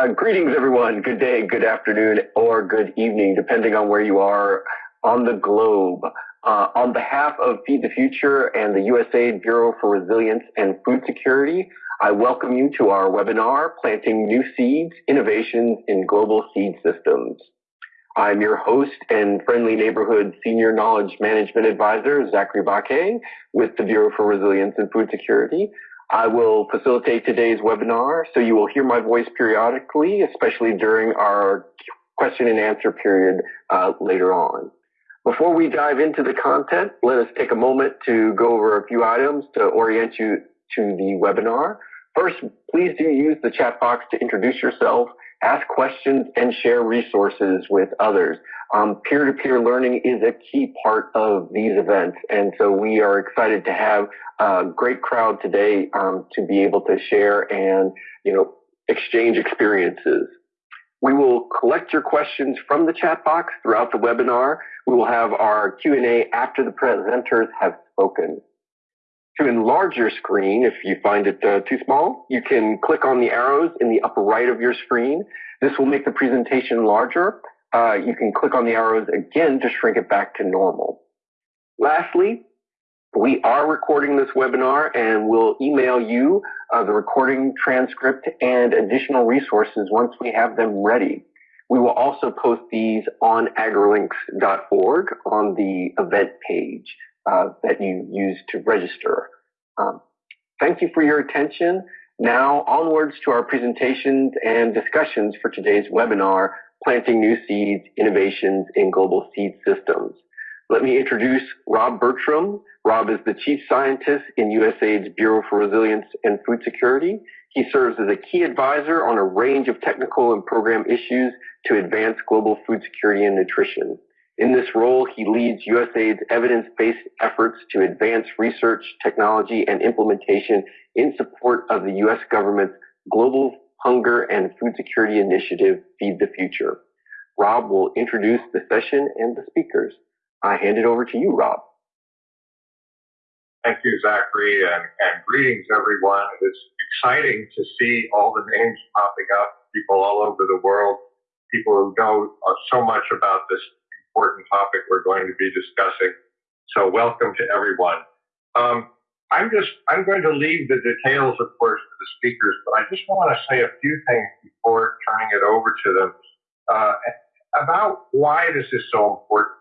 Uh, greetings, everyone. Good day, good afternoon, or good evening, depending on where you are on the globe. Uh, on behalf of Feed the Future and the USAID Bureau for Resilience and Food Security, I welcome you to our webinar, Planting New Seeds, Innovations in Global Seed Systems. I'm your host and friendly neighborhood senior knowledge management advisor, Zachary Baque, with the Bureau for Resilience and Food Security. I will facilitate today's webinar, so you will hear my voice periodically, especially during our question and answer period uh, later on. Before we dive into the content, let us take a moment to go over a few items to orient you to the webinar. First, please do use the chat box to introduce yourself, ask questions, and share resources with others. Um, peer-to-peer learning is a key part of these events, and so we are excited to have a great crowd today um, to be able to share and you know exchange experiences. We will collect your questions from the chat box throughout the webinar. We will have our Q&A after the presenters have spoken. To enlarge your screen, if you find it uh, too small, you can click on the arrows in the upper right of your screen. This will make the presentation larger. Uh, you can click on the arrows again to shrink it back to normal. Lastly, we are recording this webinar and we'll email you uh, the recording transcript and additional resources once we have them ready. We will also post these on agrilinks.org on the event page uh, that you use to register. Um, thank you for your attention. Now onwards to our presentations and discussions for today's webinar, Planting New Seeds, Innovations in Global Seed Systems. Let me introduce Rob Bertram. Rob is the Chief Scientist in USAID's Bureau for Resilience and Food Security. He serves as a key advisor on a range of technical and program issues to advance global food security and nutrition. In this role, he leads USAID's evidence-based efforts to advance research, technology, and implementation in support of the U.S. government's Global Hunger and Food Security Initiative, Feed the Future. Rob will introduce the session and the speakers. I hand it over to you, Rob. Thank you, Zachary, and, and greetings, everyone. It's exciting to see all the names popping up, people all over the world, people who know uh, so much about this important topic we're going to be discussing. So welcome to everyone. Um, I'm just, I'm going to leave the details, of course, to the speakers, but I just want to say a few things before turning it over to them uh, about why this is so important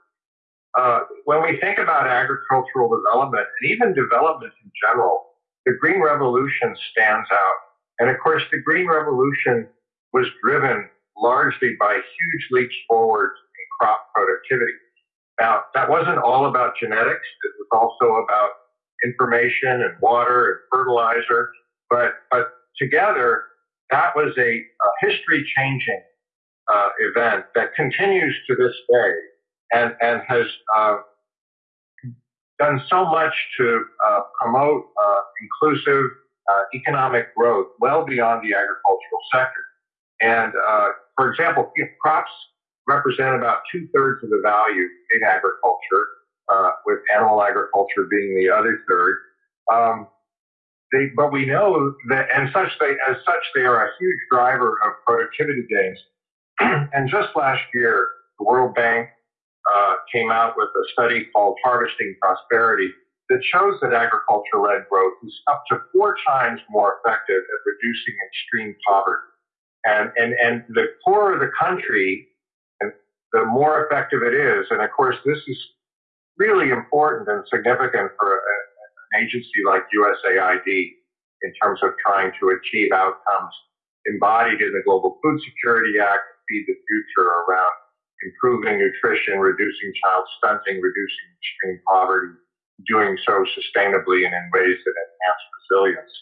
uh, when we think about agricultural development and even development in general, the Green Revolution stands out. And of course, the Green Revolution was driven largely by huge leaps forward crop productivity. Now, that wasn't all about genetics. It was also about information and water and fertilizer. But, but together, that was a, a history changing uh, event that continues to this day and, and has uh, done so much to uh, promote uh, inclusive uh, economic growth well beyond the agricultural sector. And uh, for example, crops represent about two thirds of the value in agriculture, uh, with animal agriculture being the other third. Um, they, but we know that, and such they, as such, they are a huge driver of productivity gains. and just last year, the World Bank uh, came out with a study called Harvesting Prosperity that shows that agriculture-led growth is up to four times more effective at reducing extreme poverty. And, and, and the poorer the country, the more effective it is. And of course, this is really important and significant for a, an agency like USAID in terms of trying to achieve outcomes embodied in the Global Food Security Act, Feed the Future around improving nutrition, reducing child stunting, reducing extreme poverty, doing so sustainably and in ways that enhance resilience.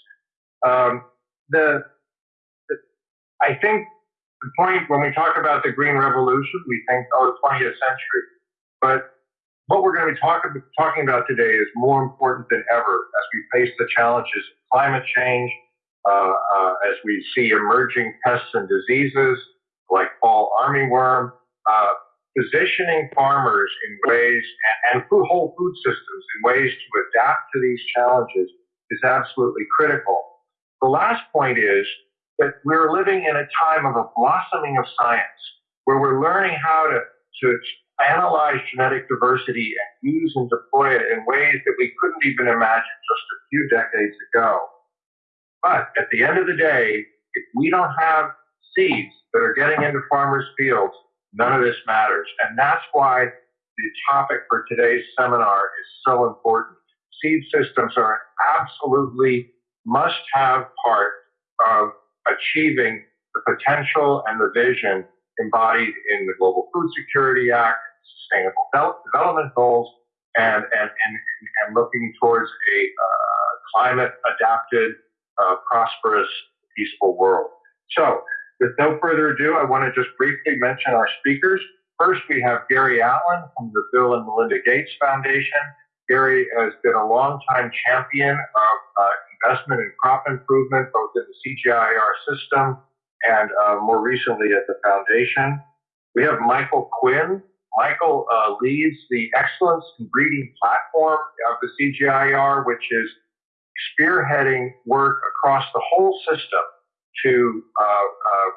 Um, the, the, I think the point when we talk about the green revolution, we think, oh, 20th century. But what we're going to be talk, talking about today is more important than ever as we face the challenges of climate change, uh, uh, as we see emerging pests and diseases like fall armyworm, uh, positioning farmers in ways and, and whole food systems in ways to adapt to these challenges is absolutely critical. The last point is that we're living in a time of a blossoming of science where we're learning how to, to analyze genetic diversity and use and deploy it in ways that we couldn't even imagine just a few decades ago. But at the end of the day, if we don't have seeds that are getting into farmers' fields, none of this matters. And that's why the topic for today's seminar is so important. Seed systems are an absolutely must have part of achieving the potential and the vision embodied in the Global Food Security Act, Sustainable Development Goals, and, and, and, and looking towards a uh, climate adapted, uh, prosperous, peaceful world. So, with no further ado, I want to just briefly mention our speakers. First, we have Gary Atlin from the Bill and Melinda Gates Foundation. Gary has been a longtime champion of uh, investment in crop improvement, both in the CGIAR system and uh, more recently at the foundation. We have Michael Quinn. Michael uh, leads the Excellence in Breeding platform of the CGIAR, which is spearheading work across the whole system to uh, uh,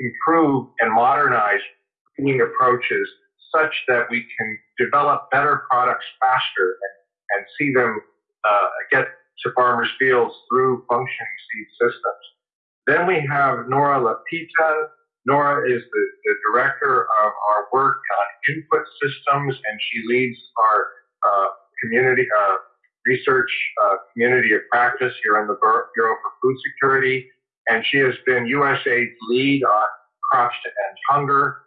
improve and modernize breeding approaches such that we can develop better products faster and, and see them uh, get to farmers' fields through functioning seed systems. Then we have Nora Lapitan. Nora is the, the director of our work on input systems, and she leads our uh, community uh, research uh, community of practice here in the Bureau for Food Security. And she has been USAID's lead on crops to end hunger.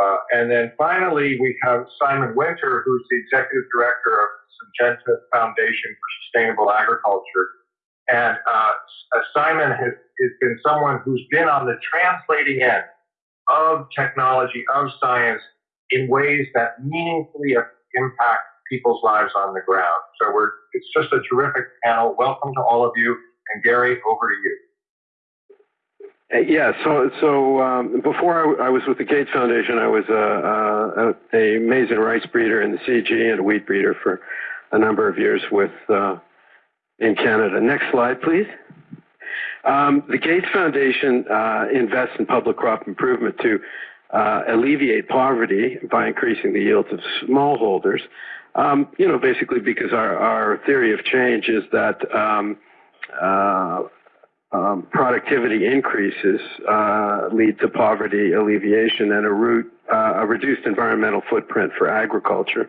Uh, and then finally, we have Simon Winter, who's the executive director of Syngenta Foundation for Sustainable Agriculture. And uh, Simon has, has been someone who's been on the translating end of technology, of science, in ways that meaningfully impact people's lives on the ground. So we're, it's just a terrific panel. Welcome to all of you. And Gary, over to you. Uh, yeah, so so um, before I, I, was with the Gates Foundation, I was a, a, a maize and rice breeder in the CG and a wheat breeder for a number of years with uh, in Canada. Next slide, please. Um, the Gates Foundation uh, invests in public crop improvement to uh, alleviate poverty by increasing the yields of smallholders. Um, you know, basically because our, our theory of change is that um, uh, um, productivity increases uh, lead to poverty alleviation and a, root, uh, a reduced environmental footprint for agriculture.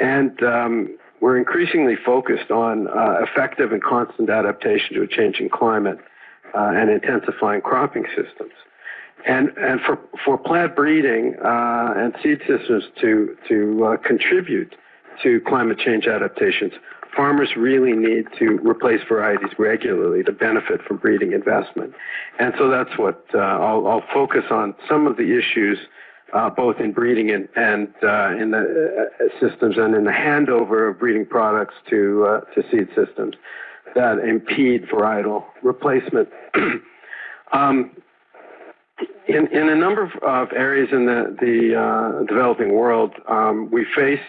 And um, we're increasingly focused on uh, effective and constant adaptation to a changing climate uh, and intensifying cropping systems. And, and for, for plant breeding uh, and seed systems to, to uh, contribute to climate change adaptations, farmers really need to replace varieties regularly to benefit from breeding investment. And so that's what uh, I'll, I'll, focus on some of the issues, uh, both in breeding and, and uh, in the uh, systems and in the handover of breeding products to, uh, to seed systems that impede varietal replacement. um, in, in a number of, areas in the, the uh, developing world, um, we face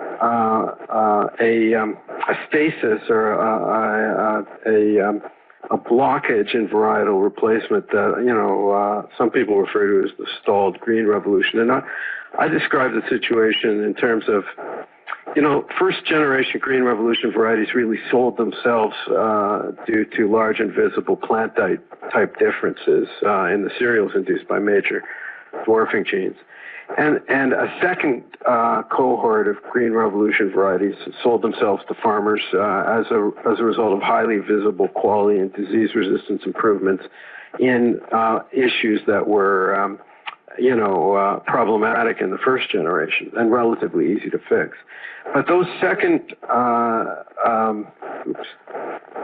a, um, a, stasis or a, a, um, a, blockage in varietal replacement that you know uh, some people refer to as the stalled green revolution, and I, I describe the situation in terms of you know, first generation green revolution varieties really sold themselves uh, due to large invisible plant type, type differences uh, in the cereals induced by major dwarfing genes. And, and a second uh, cohort of green revolution varieties sold themselves to farmers uh, as, a, as a result of highly visible quality and disease resistance improvements in uh, issues that were, um, you know, uh, problematic in the first generation and relatively easy to fix. But those second, uh, um, oops,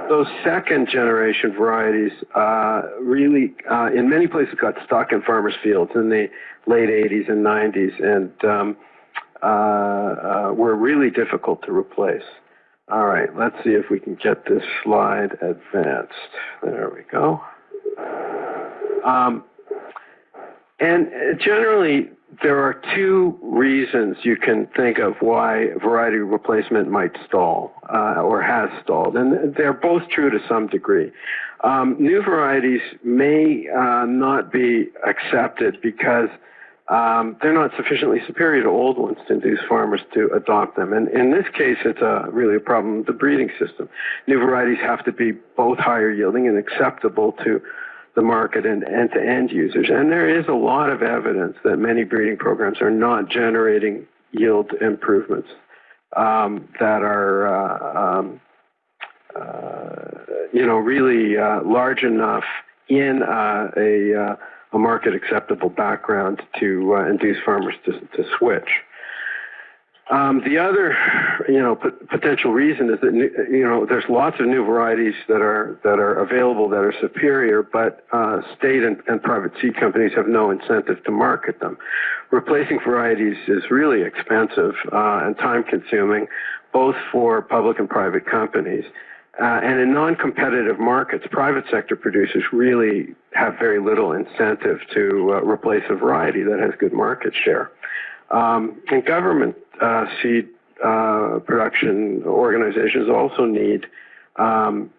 those second generation varieties uh, really, uh, in many places, got stuck in farmers' fields in the late 80s and 90s, and um, uh, uh, were really difficult to replace. All right, let's see if we can get this slide advanced. There we go. Um, and generally, there are two reasons you can think of why variety replacement might stall uh, or has stalled, and they're both true to some degree. Um, new varieties may uh, not be accepted because um, they're not sufficiently superior to old ones to induce farmers to adopt them. And in this case, it's a, really a problem with the breeding system. New varieties have to be both higher yielding and acceptable to the market and, and to end users. And there is a lot of evidence that many breeding programs are not generating yield improvements um, that are, uh, um, uh, you know, really uh, large enough in uh, a, uh, a market acceptable background to uh, induce farmers to, to switch. Um, the other, you know, p- potential reason is that you know there's lots of new varieties that are that are available that are superior, but uh, state and, and, private seed companies have no incentive to market them. Replacing varieties is really expensive uh, and time-consuming, both for public and private companies. Uh, and in non-competitive markets, private sector producers really have very little incentive to uh, replace a variety that has good market share. Um, and government uh, seed uh, production organizations also need um,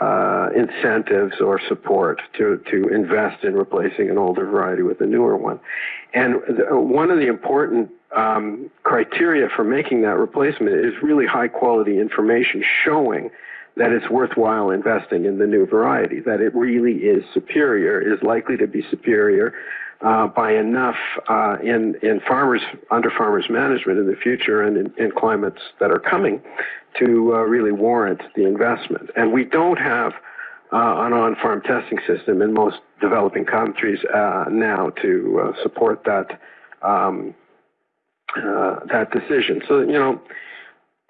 uh, incentives or support to, to invest in replacing an older variety with a newer one. And one of the important um, criteria for making that replacement is really high quality information showing that it's worthwhile investing in the new variety, that it really is superior, is likely to be superior uh, by enough uh, in in farmers under farmers management in the future and in, in climates that are coming to uh, really warrant the investment. And we don't have uh, an on-farm testing system in most developing countries uh, now to uh, support that um, that decision. So you know.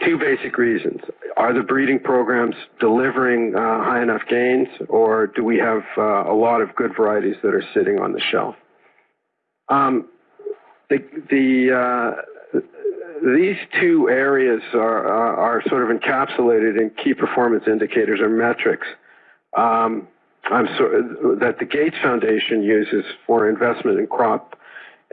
Two basic reasons. Are the breeding programs delivering high enough gains, or do we have a lot of good varieties that are sitting on the shelf? Um, the, the uh, these two areas are, are, are, sort of encapsulated in key performance indicators or metrics. Um, so, that the Gates Foundation uses for investment in crop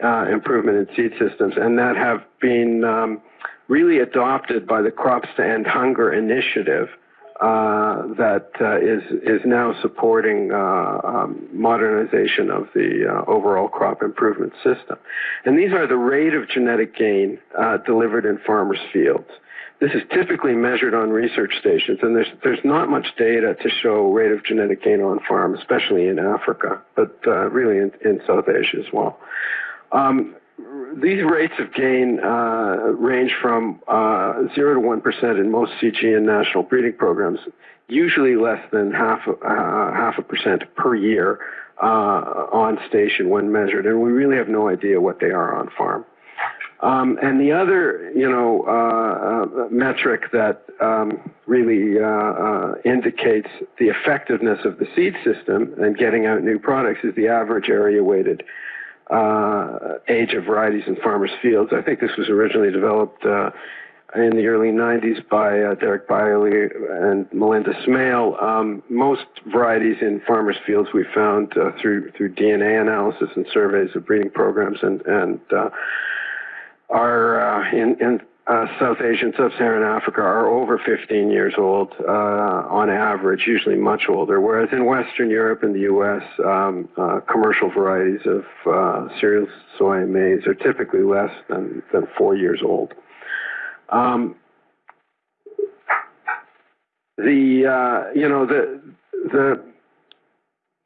uh, improvement in seed systems, and that have been um, really adopted by the Crops to End Hunger initiative that uh, is is now supporting uh, um, modernization of the uh, overall crop improvement system. And these are the rate of genetic gain uh, delivered in farmers' fields. This is typically measured on research stations, and there's there's not much data to show rate of genetic gain on farm, especially in Africa, but really in, in South Asia as well. Um, these rates of gain uh, range from uh, 0 to 1% in most CG and national breeding programs, usually less than half, uh, half a percent per year uh, on station when measured. And we really have no idea what they are on farm. Um, and the other, you know, uh, uh, metric that um, really indicates the effectiveness of the seed system and getting out new products is the average area weighted uh, age of varieties in farmers' fields. I think this was originally developed uh, in the early 90s by uh, Derek Byerlee and Melinda Smale. Um, most varieties in farmers' fields we found uh, through through DNA analysis and surveys of breeding programs and and uh, are uh, in, in uh, South Asia and Sub-Saharan Africa are over 15 years old uh, on average, usually much older. Whereas in Western Europe and the U.S., um, uh, commercial varieties of uh, cereal, soy, and maize are typically less than, than four years old. Um, the uh, you know the the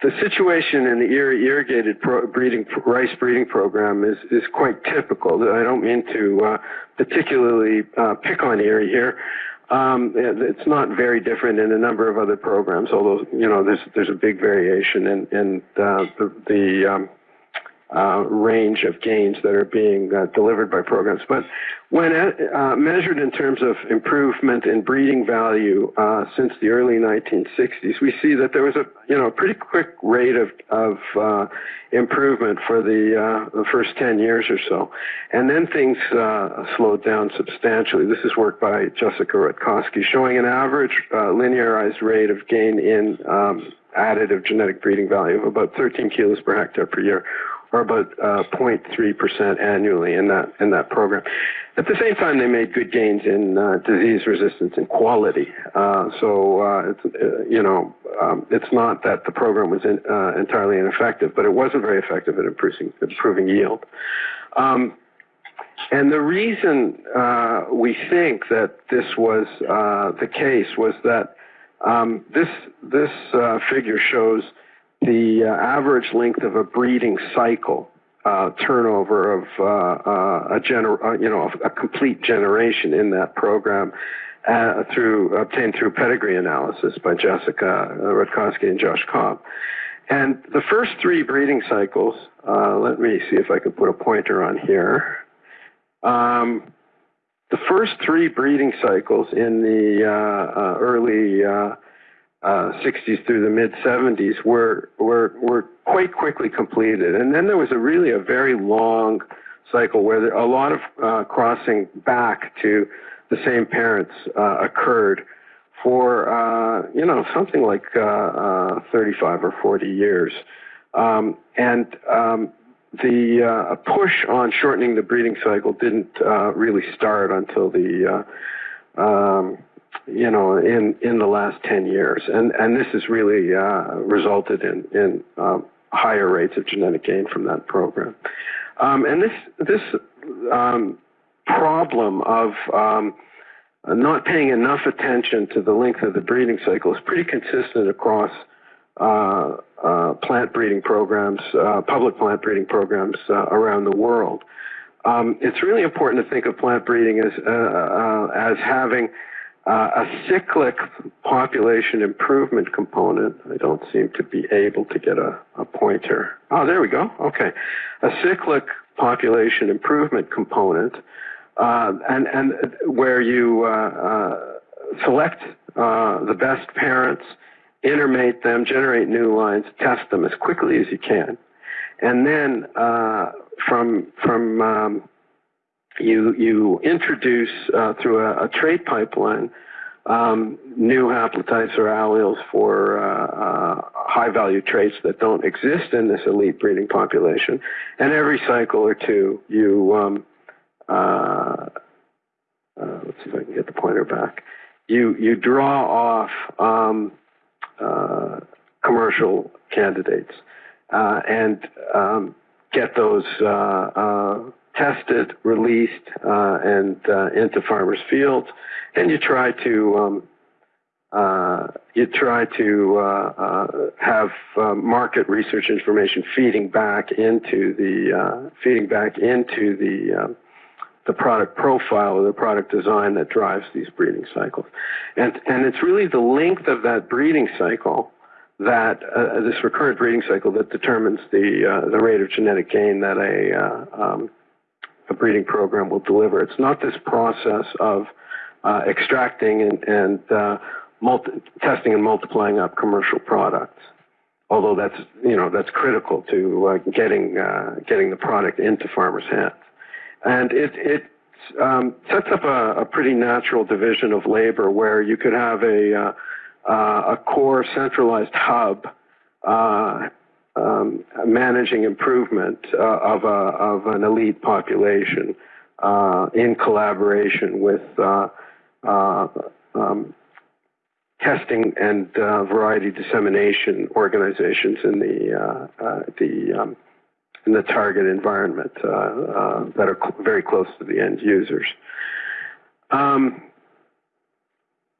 the situation in the irrigated pro breeding rice breeding program is is quite typical. I don't mean to uh, particularly uh, pick on IRRI here. Um, it's not very different in a number of other programs, although you know there's there's a big variation in in uh, the, the um, uh, range of gains that are being uh, delivered by programs. But when uh, measured in terms of improvement in breeding value uh, since the early 1960s, we see that there was a you know pretty quick rate of of uh, improvement for the, uh, the first 10 years or so, and then things slowed down substantially. This is work by Jessica Rutkoski showing an average linearized rate of gain in um, additive genetic breeding value of about 13 kilos per hectare per year or about uh, 0.3% annually in that in that program. At the same time, they made good gains in uh, disease resistance and quality. Uh, so uh, it's uh, you know um, it's not that the program was in, uh, entirely ineffective, but it wasn't very effective at improving improving yield. Um, and the reason we think that this was the case was that um, this this figure shows the uh, average length of a breeding cycle uh, turnover of uh, uh a gener- uh, you know a complete generation in that program uh, through obtained through pedigree analysis by Jessica Rutkoski and Josh Cobb. And the first three breeding cycles, let me see if I can put a pointer on here. Um, the first three breeding cycles in the early 60s uh, through the mid 70s were, were, were quite quickly completed. And then there was a really a very long cycle where there, a lot of uh, crossing back to the same parents uh, occurred for, uh, you know, something like uh, uh, 35 or 40 years. Um, and um, the push on shortening the breeding cycle didn't really start until the um, you know, in, in the last 10 years. And, and this has really uh, resulted in, in um, higher rates of genetic gain from that program. Um, and this, this um, problem of um, not paying enough attention to the length of the breeding cycle is pretty consistent across uh, uh, plant breeding programs, uh, public plant breeding programs uh, around the world. Um, it's really important to think of plant breeding as, uh, as having uh, a cyclic population improvement component. I don't seem to be able to get a, a pointer. Oh, there we go. Okay. A cyclic population improvement component, uh, and, and where you uh, uh select uh, the best parents, intermate them, generate new lines, test them as quickly as you can. And then uh, from, from um, you you introduce uh, through a, a, trait pipeline um, new haplotypes or alleles for uh, uh, high value traits that don't exist in this elite breeding population, and every cycle or two you um, uh, uh, let's see if I can get the pointer back. You you draw off um, uh, commercial candidates and um, get those tested, released, uh, and uh, into farmers' fields, and you try to um, uh, you try to uh, uh, have uh, market research information feeding back into the feeding back into the um, the product profile or the product design that drives these breeding cycles, and and it's really the length of that breeding cycle that uh, this recurrent breeding cycle that determines the uh, the rate of genetic gain that a uh, um, a breeding program will deliver. It's not this process of uh, extracting and, and uh, multi- testing and multiplying up commercial products. Although that's you know that's critical to uh, getting uh, getting the product into farmers' hands, and it it um, sets up a, a, pretty natural division of labor where you could have a uh, uh, a core centralized hub um, managing improvement uh, of, a, of an elite population uh, in collaboration with uh, uh um, testing and uh, variety dissemination organizations in the uh, the um, in the target environment that are cl- very close to the end users. Um,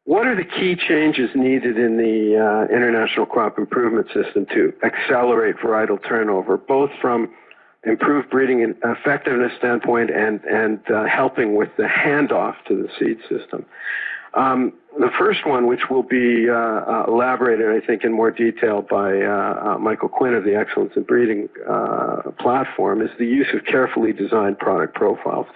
what are the key changes needed in the uh, international crop improvement system to accelerate varietal turnover, both from improved breeding effectiveness standpoint and, and uh, helping with the handoff to the seed system? Um, the first one, which will be uh, uh, elaborated, I think, in more detail by uh, uh Michael Quinn of the Excellence in Breeding uh, platform, is the use of carefully designed product profiles.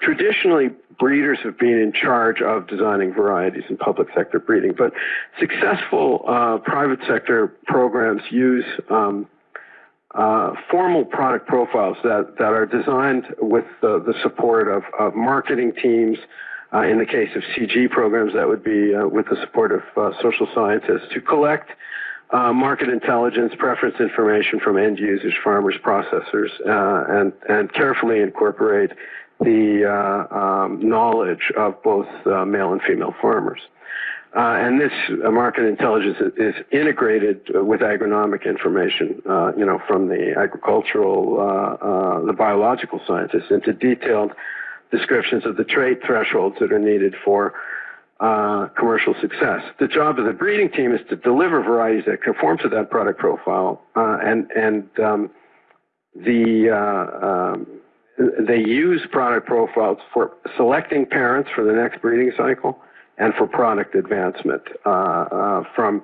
Traditionally, breeders have been in charge of designing varieties in public sector breeding, but successful uh, private sector programs use um, formal product profiles that, that are designed with the support of, of marketing teams, uh, in the case of CG programs, that would be uh, with the support of uh, social scientists to collect uh, market intelligence, preference information from end users, farmers, processors, uh, and, and carefully incorporate the uh, um, knowledge of both male and female farmers. And this market intelligence is integrated with agronomic information, you know, from the agricultural, the biological scientists into detailed descriptions of the trait thresholds that are needed for commercial success. The job of the breeding team is to deliver varieties that conform to that product profile, and and um, the um, they use product profiles for selecting parents for the next breeding cycle and for product advancement uh, uh, from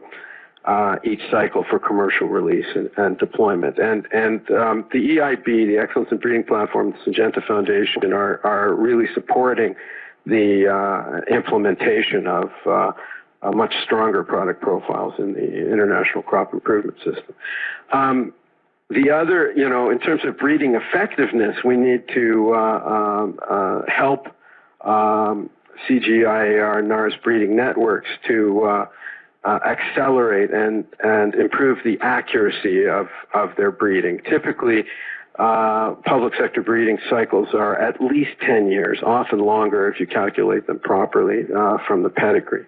uh, each cycle for commercial release and, and deployment. And, and um, the EIB, the Excellence in Breeding Platform, the Syngenta Foundation are, are really supporting the uh, implementation of uh, much stronger product profiles in the international crop improvement system. Um, the other, you know, in terms of breeding effectiveness, we need to uh, um, uh, help um, CGIAR NARS breeding networks to uh, accelerate and, and improve the accuracy of, of their breeding. Typically, uh, public sector breeding cycles are at least 10 years, often longer if you calculate them properly uh, from the pedigree.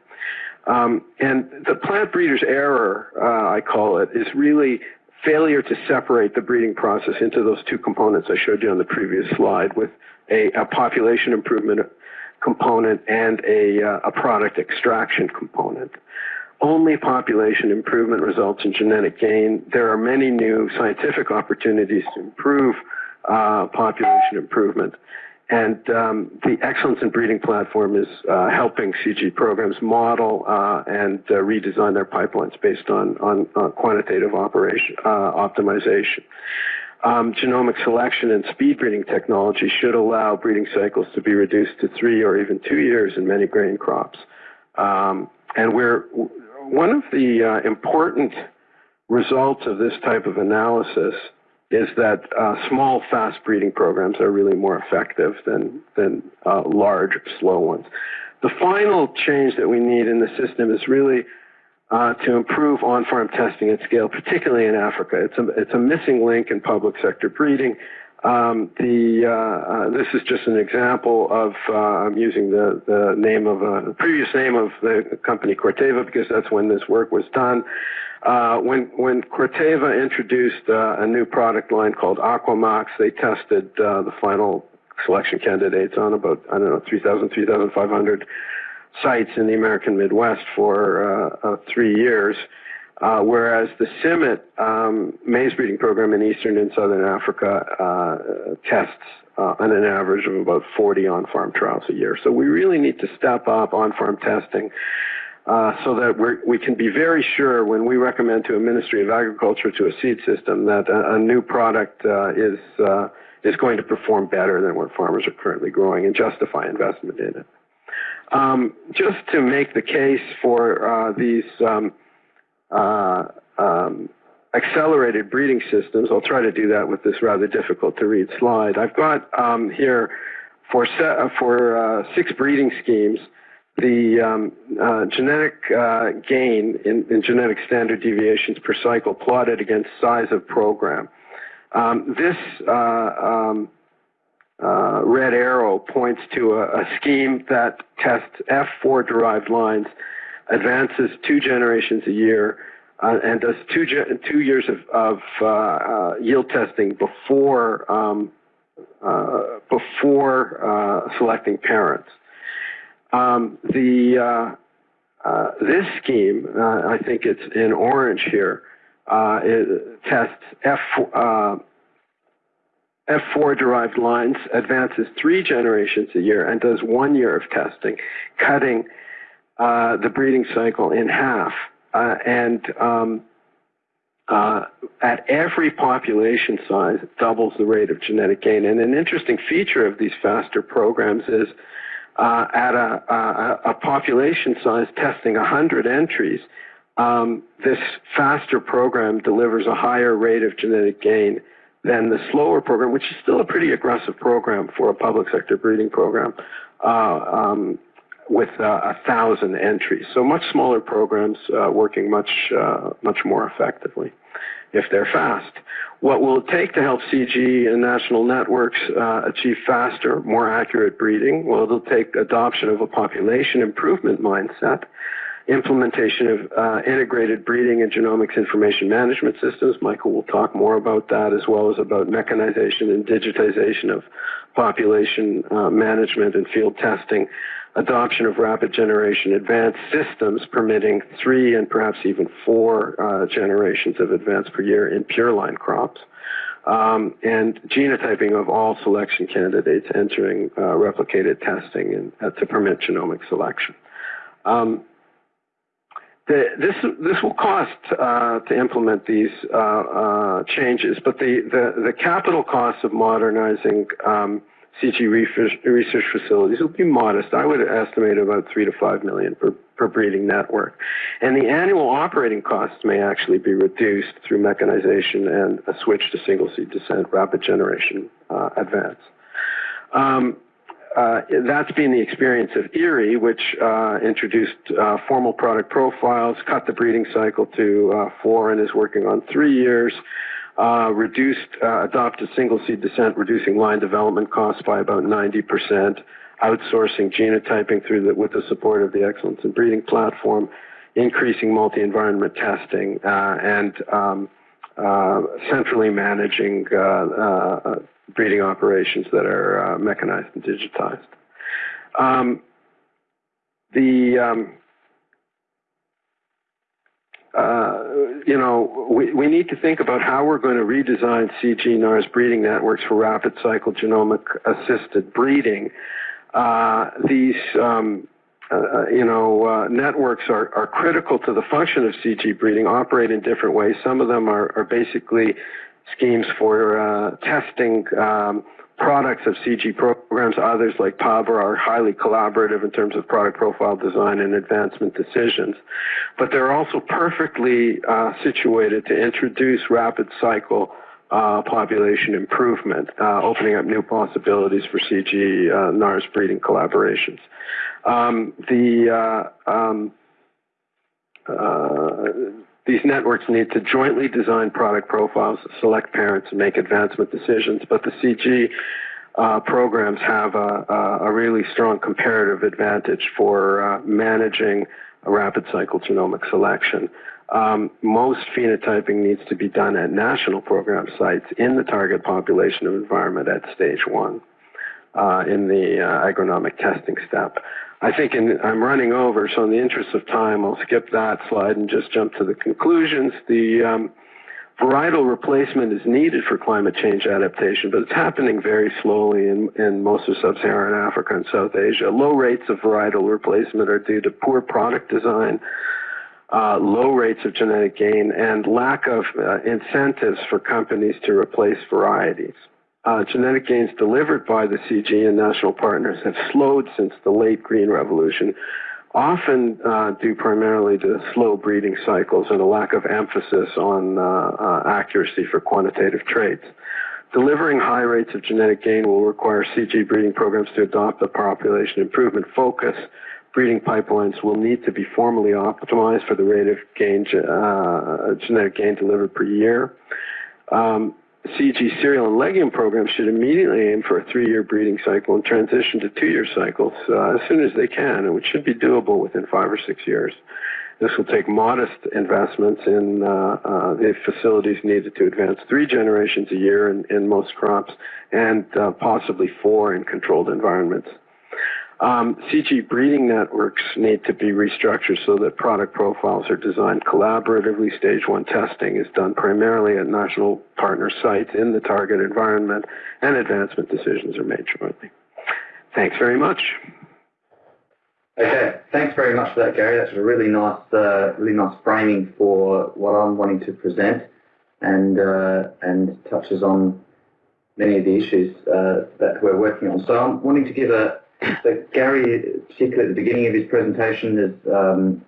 Um, and the plant breeder's error, uh, I call it, is really failure to separate the breeding process into those two components I showed you on the previous slide with a, a population improvement component and a, uh, a product extraction component. Only population improvement results in genetic gain. There are many new scientific opportunities to improve uh, population improvement. And um, the Excellence in Breeding platform is uh, helping CG programs model uh, and uh, redesign their pipelines based on, on uh, quantitative operation uh, optimization. Um, genomic selection and speed breeding technology should allow breeding cycles to be reduced to three or even two years in many grain crops. Um, and we're one of the uh, important results of this type of analysis is that uh, small, fast breeding programs are really more effective than, than uh, large, slow ones. The final change that we need in the system is really uh, to improve on-farm testing at scale, particularly in Africa. It's a, it's a missing link in public sector breeding. Um, the, uh, uh, this is just an example of, uh, I'm using the, the name of a, the previous name of the company Corteva because that's when this work was done. Uh, when when Corteva introduced uh, a new product line called Aquamax, they tested uh, the final selection candidates on about I don't know 3,000, 3,500 sites in the American Midwest for uh, uh, three years. Uh, whereas the CIMMYT um, maize breeding program in Eastern and Southern Africa tests on an average of about 40 on-farm trials a year. So we really need to step up on-farm testing uh, so that we can be very sure when we recommend to a Ministry of Agriculture to a seed system that a, a new product uh, is uh, is going to perform better than what farmers are currently growing and justify investment in it. Um, just to make the case for uh, these um, uh, um, accelerated breeding systems, I'll try to do that with this rather difficult to read slide. I've got um, here for, for six breeding schemes the um, uh, genetic uh, gain in, in, genetic standard deviations per cycle plotted against size of program. Um, this uh, um, uh, red arrow points to a, a, scheme that tests F4 derived lines, advances two generations a year, uh, and does two, two years of, of uh, yield testing before, um, before selecting parents. Um, the uh, uh, this scheme, uh, I think it's in orange here, uh, tests F uh, F4 derived lines, advances three generations a year, and does one year of testing, cutting uh, the breeding cycle in half. and um, at every population size, it doubles the rate of genetic gain. And an interesting feature of these faster programs is uh, at a, a, a, population size testing 100 entries, um, this faster program delivers a higher rate of genetic gain than the slower program, which is still a pretty aggressive program for a public sector breeding program. Uh, um, with uh, a thousand entries. So much smaller programs uh, working much uh, much more effectively if they're fast. What will it take to help CG and national networks uh, achieve faster, more accurate breeding? Well, it'll take adoption of a population improvement mindset implementation of uh, integrated breeding and genomics information management systems. Michael will talk more about that as well as about mechanization and digitization of population uh, management and field testing, adoption of rapid generation advanced systems permitting three and perhaps even four uh, generations of advance per year in pure line crops. Um, and genotyping of all selection candidates entering uh, replicated testing and, uh, to permit genomic selection. Um, the, this this will cost uh, to implement these uh, uh, changes, but the, the, the capital costs of modernizing um, CG research, facilities will be modest. I would estimate about three to five million per, per breeding network, and the annual operating costs may actually be reduced through mechanization and a switch to single seed descent, rapid generation uh, advance. Um, uh, that's been the experience of IRRI, which uh, introduced uh, formal product profiles, cut the breeding cycle to uh, four, and is working on three years. Uh, reduced, uh, adopted single seed descent, reducing line development costs by about 90%, outsourcing genotyping through the, with the support of the Excellence in Breeding platform, increasing multi-environment testing, and um, centrally managing breeding operations that are uh, mechanized and digitized. Um, the um, uh, you know, we, we need to think about how we're going to redesign CG NARS breeding networks for rapid cycle genomic assisted breeding. Uh, these, um, uh, you know, uh, networks are, are critical to the function of CG breeding, operate in different ways. Some of them are, are basically schemes for uh, testing um, products of CG programs. Others, like PABRA, are highly collaborative in terms of product profile design and advancement decisions. But they're also perfectly uh, situated to introduce rapid cycle uh, population improvement, uh, opening up new possibilities for CG uh, NARS breeding collaborations. Um, the uh, um, uh, these networks need to jointly design product profiles, select parents, and make advancement decisions. But the CG uh, programs have a, a, really strong comparative advantage for uh, managing a rapid cycle genomic selection. Um, most phenotyping needs to be done at national program sites in the target population of environment at stage one uh, in the uh, agronomic testing step. I think in, I'm running over, so in the interest of time, I'll skip that slide and just jump to the conclusions. The um, varietal replacement is needed for climate change adaptation, but it's happening very slowly in, in most of sub-Saharan Africa and South Asia. Low rates of varietal replacement are due to poor product design, uh, low rates of genetic gain, and lack of uh, incentives for companies to replace varieties uh, genetic gains delivered by the CG and national partners have slowed since the late Green Revolution, often uh, due primarily to slow breeding cycles and a lack of emphasis on uh, uh accuracy for quantitative traits. Delivering high rates of genetic gain will require CG breeding programs to adopt a population improvement focus. Breeding pipelines will need to be formally optimized for the rate of gain, uh, genetic gain delivered per year. Um, CG cereal and legume programs should immediately aim for a three-year breeding cycle and transition to two-year cycles uh, as soon as they can, which should be doable within five or six years. This will take modest investments in uh, uh, the facilities needed to advance three generations a year in, in most crops and uh, possibly four in controlled environments. Um, CG breeding networks need to be restructured so that product profiles are designed collaboratively. Stage one testing is done primarily at national partner sites in the target environment, and advancement decisions are made jointly. Thanks very much. Okay, thanks very much for that, Gary. That's a really nice, uh, really nice framing for what I'm wanting to present, and uh, and touches on many of the issues uh, that we're working on. So I'm wanting to give a so Gary, particularly at the beginning of his presentation, has, um,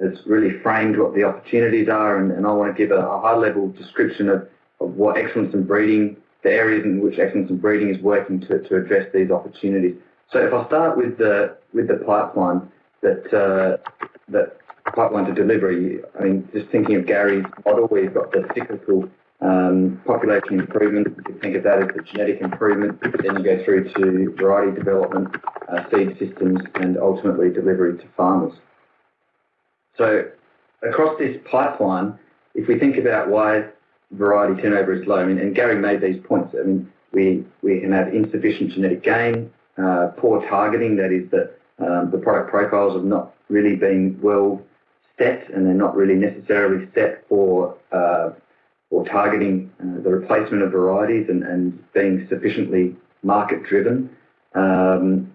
has really framed what the opportunities are, and, and I want to give a, a high-level description of, of what excellence in breeding, the areas in which excellence in breeding is working to, to address these opportunities. So if I start with the with the pipeline that uh, that pipeline to delivery, I mean, just thinking of Gary's model, you've got the cyclical um, population improvement. You think of that as the genetic improvement. Then you go through to variety development, uh, seed systems, and ultimately delivery to farmers. So across this pipeline, if we think about why variety turnover is low, I mean, and Gary made these points. I mean, we we can have insufficient genetic gain, uh, poor targeting. That is that um, the product profiles have not really been well set, and they're not really necessarily set for uh, for targeting uh, the replacement of varieties and, and being sufficiently market driven. Um,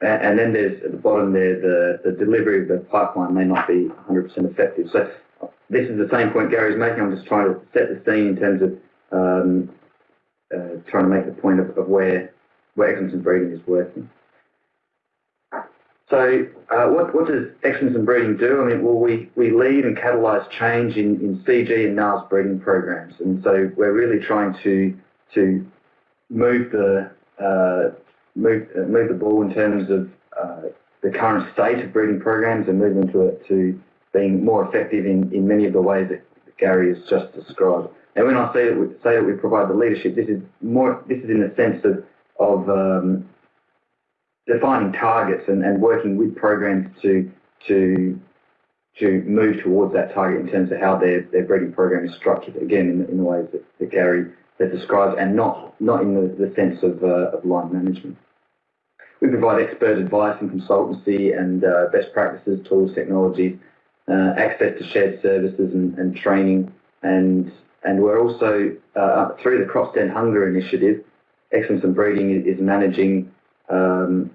and then there's at the bottom there the, the delivery of the pipeline may not be 100% effective. So this is the same point Gary's making. I'm just trying to set the scene in terms of um, uh, trying to make the point of, of where where excellence in breeding is working. So uh, what, what does excellence in breeding do? I mean, well, we, we lead and catalyse change in, in CG and NARS breeding programs. And so we're really trying to, to move the, uh, move, uh, move the ball in terms of uh, the current state of breeding programs and move them to, to being more effective in, in many of the ways that Gary has just described. And when I say that we, say that we provide the leadership, this is more this is in the sense of of um, defining targets and, and working with programs to to to move towards that target in terms of how their, their breeding program is structured, again, in, in the ways that, that Gary that describes, and not, not in the, the sense of, uh, of line management. We provide expert advice and consultancy and uh, best practices, tools, technologies, uh, access to shared services and, and, training, and and we're also, uh, through the End Hunger initiative, Excellence in Breeding is managing um,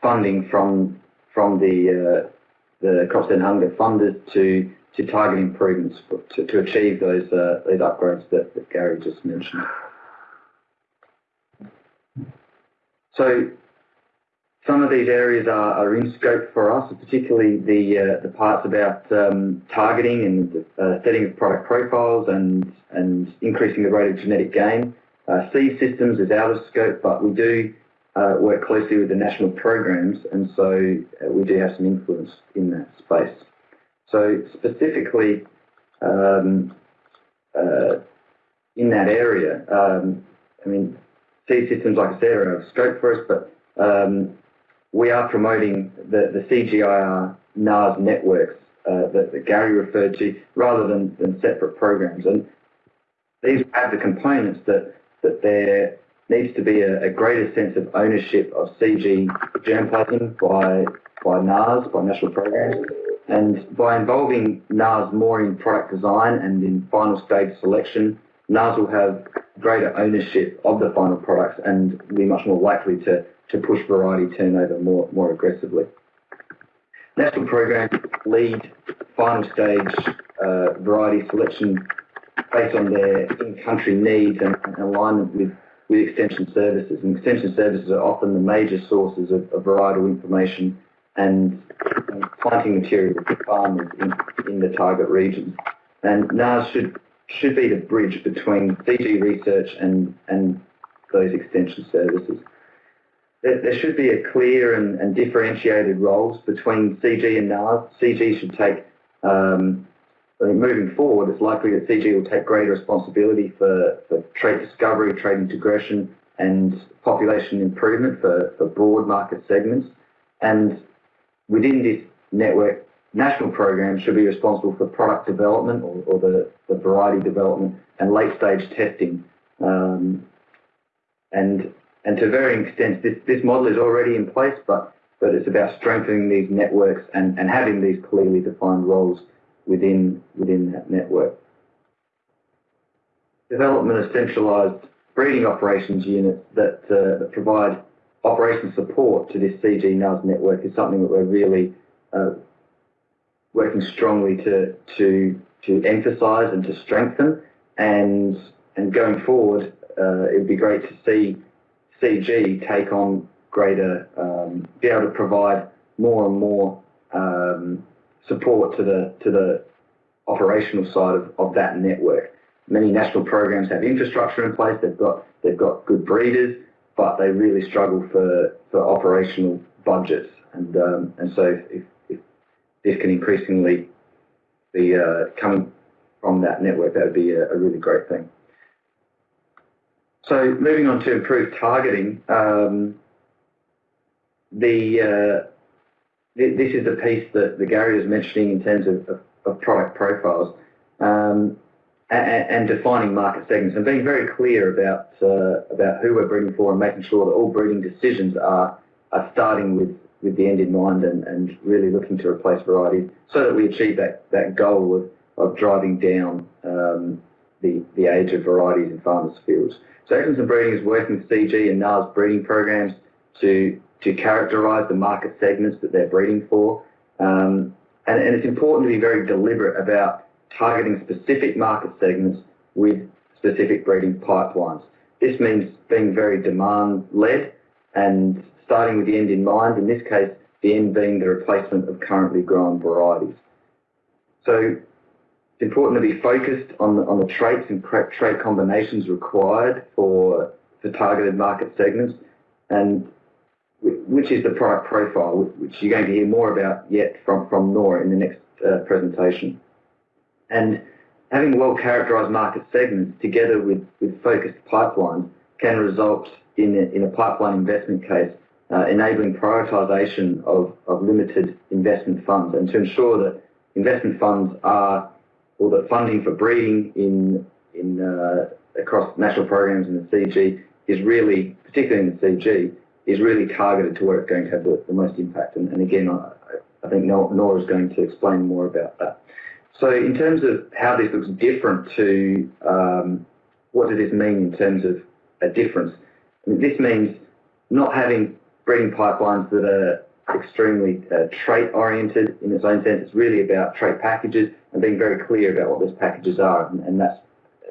funding from from the uh, the Crops to End Hunger funders to to target improvements to, to achieve those uh, those upgrades that, that Gary just mentioned. So some of these areas are, are in scope for us, particularly the uh, the parts about um, targeting and uh, setting of product profiles and and increasing the rate of genetic gain. Uh, seed systems is out of scope, but we do uh, work closely with the national programs, and so uh, we do have some influence in that space. So specifically um, uh, in that area, um, I mean, seed systems, like I said, are of scope for us, but um, we are promoting the, the CGIAR NARS networks uh, that, that, Gary referred to rather than, than separate programs. And these have the components that, that there needs to be a, a greater sense of ownership of CG germplasm by, by NARS, by national programs. And by involving NARS more in product design and in final stage selection, NARS will have greater ownership of the final products and be much more likely to to push variety turnover more, more aggressively. National programs lead final stage uh, variety selection based on their in-country needs and, and, alignment with, with extension services. And extension services are often the major sources of, of varietal information and, planting material for farmers in, in the target regions. And NARS should should be the bridge between CG research and, and those extension services there, there should be a clear and, and, differentiated roles between CG and NARS. CG should take, um, moving forward, it's likely that CG will take greater responsibility for, for trait discovery, trait integration, and population improvement for, for broad market segments. And within this network, national programs should be responsible for product development or, or the, the, variety development and late stage testing. Um, and and to varying extents, this, this model is already in place, but, but it's about strengthening these networks and, and having these clearly defined roles within, within that network. Development of centralised breeding operations units that, uh, that provide operation support to this CG NARS network is something that we're really uh, working strongly to, to, to emphasise and to strengthen. And, and going forward, uh, it would be great to see CG take on greater, um, be able to provide more and more um, support to the to the operational side of, of that network. Many national programs have infrastructure in place. They've got they've got good breeders, but they really struggle for, for operational budgets. And, um, and so if, if, this can increasingly be uh, coming from that network, that would be a, a, really great thing. So moving on to improved targeting, um, the uh, this is the piece that, the Gary was mentioning in terms of, of, of product profiles um, and, and, defining market segments and being very clear about uh, about who we're breeding for and making sure that all breeding decisions are are starting with with the end in mind and, and really looking to replace varieties so that we achieve that, that goal of, of driving down um, the, the age of varieties in farmers' fields. So Excellence in Breeding is working with CG and NARS breeding programs to, to characterise the market segments that they're breeding for. Um, and, and it's important to be very deliberate about targeting specific market segments with specific breeding pipelines. This means being very demand-led and starting with the end in mind, in this case, the end being the replacement of currently grown varieties. So it's important to be focused on the, on the traits and trait combinations required for, for targeted market segments and which is the product profile, which you're going to hear more about yet from, from Nora in the next uh, presentation. And having well-characterized market segments together with, with focused pipelines can result in a, in a pipeline investment case uh, enabling prioritisation of, of limited investment funds and to ensure that investment funds are, or that funding for breeding in, in uh, across national programs in the CG is really, particularly in the CG, is really targeted to where it's going to have the, the most impact. And, and again, I, I think Nora is going to explain more about that. So in terms of how this looks different to um, what does this mean in terms of a difference? I mean, this means not having breeding pipelines that are extremely uh, trait oriented in its own sense. It's really about trait packages and being very clear about what those packages are, and, and that's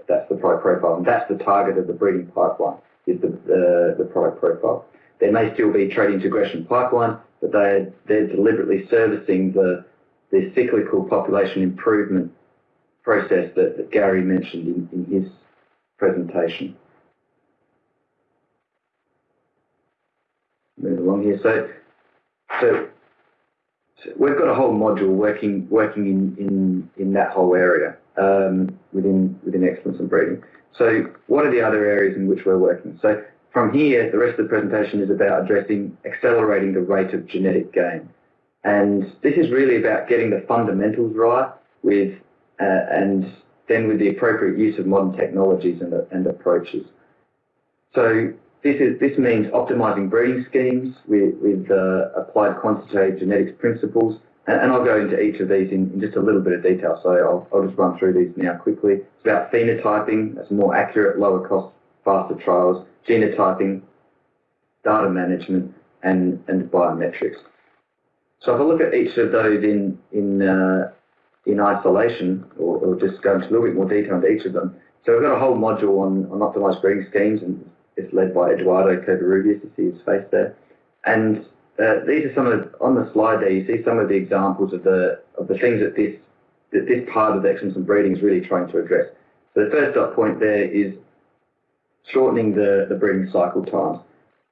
that's the product profile, and that's the target of the breeding pipeline is the the, the product profile. There may still be trait integration pipeline, but they're they're deliberately servicing the the cyclical population improvement process that, that Gary mentioned in, in his presentation. move along here. So, so, so, we've got a whole module working working in in in that whole area um, within within excellence and breeding. So, what are the other areas in which we're working? So, from here, the rest of the presentation is about addressing accelerating the rate of genetic gain, and this is really about getting the fundamentals right with uh, and then with the appropriate use of modern technologies and, and approaches. So this, is, this means optimizing breeding schemes with, with uh, applied quantitative genetics principles, and, and, I'll go into each of these in, in, just a little bit of detail, so I'll, I'll just run through these now quickly. It's about phenotyping, that's more accurate, lower cost, faster trials, genotyping, data management, and, and biometrics. So if I look at each of those in, in, uh, in isolation, or, or, just go into a little bit more detail into each of them. So we've got a whole module on, on optimized breeding schemes, and it's led by Eduardo Covarrubias, you see his face there. And uh, these are some of, on the slide there, you see some of the examples of the, of the things that this, that this part of excellence and breeding is really trying to address. So the first dot point there is shortening the, the breeding cycle times.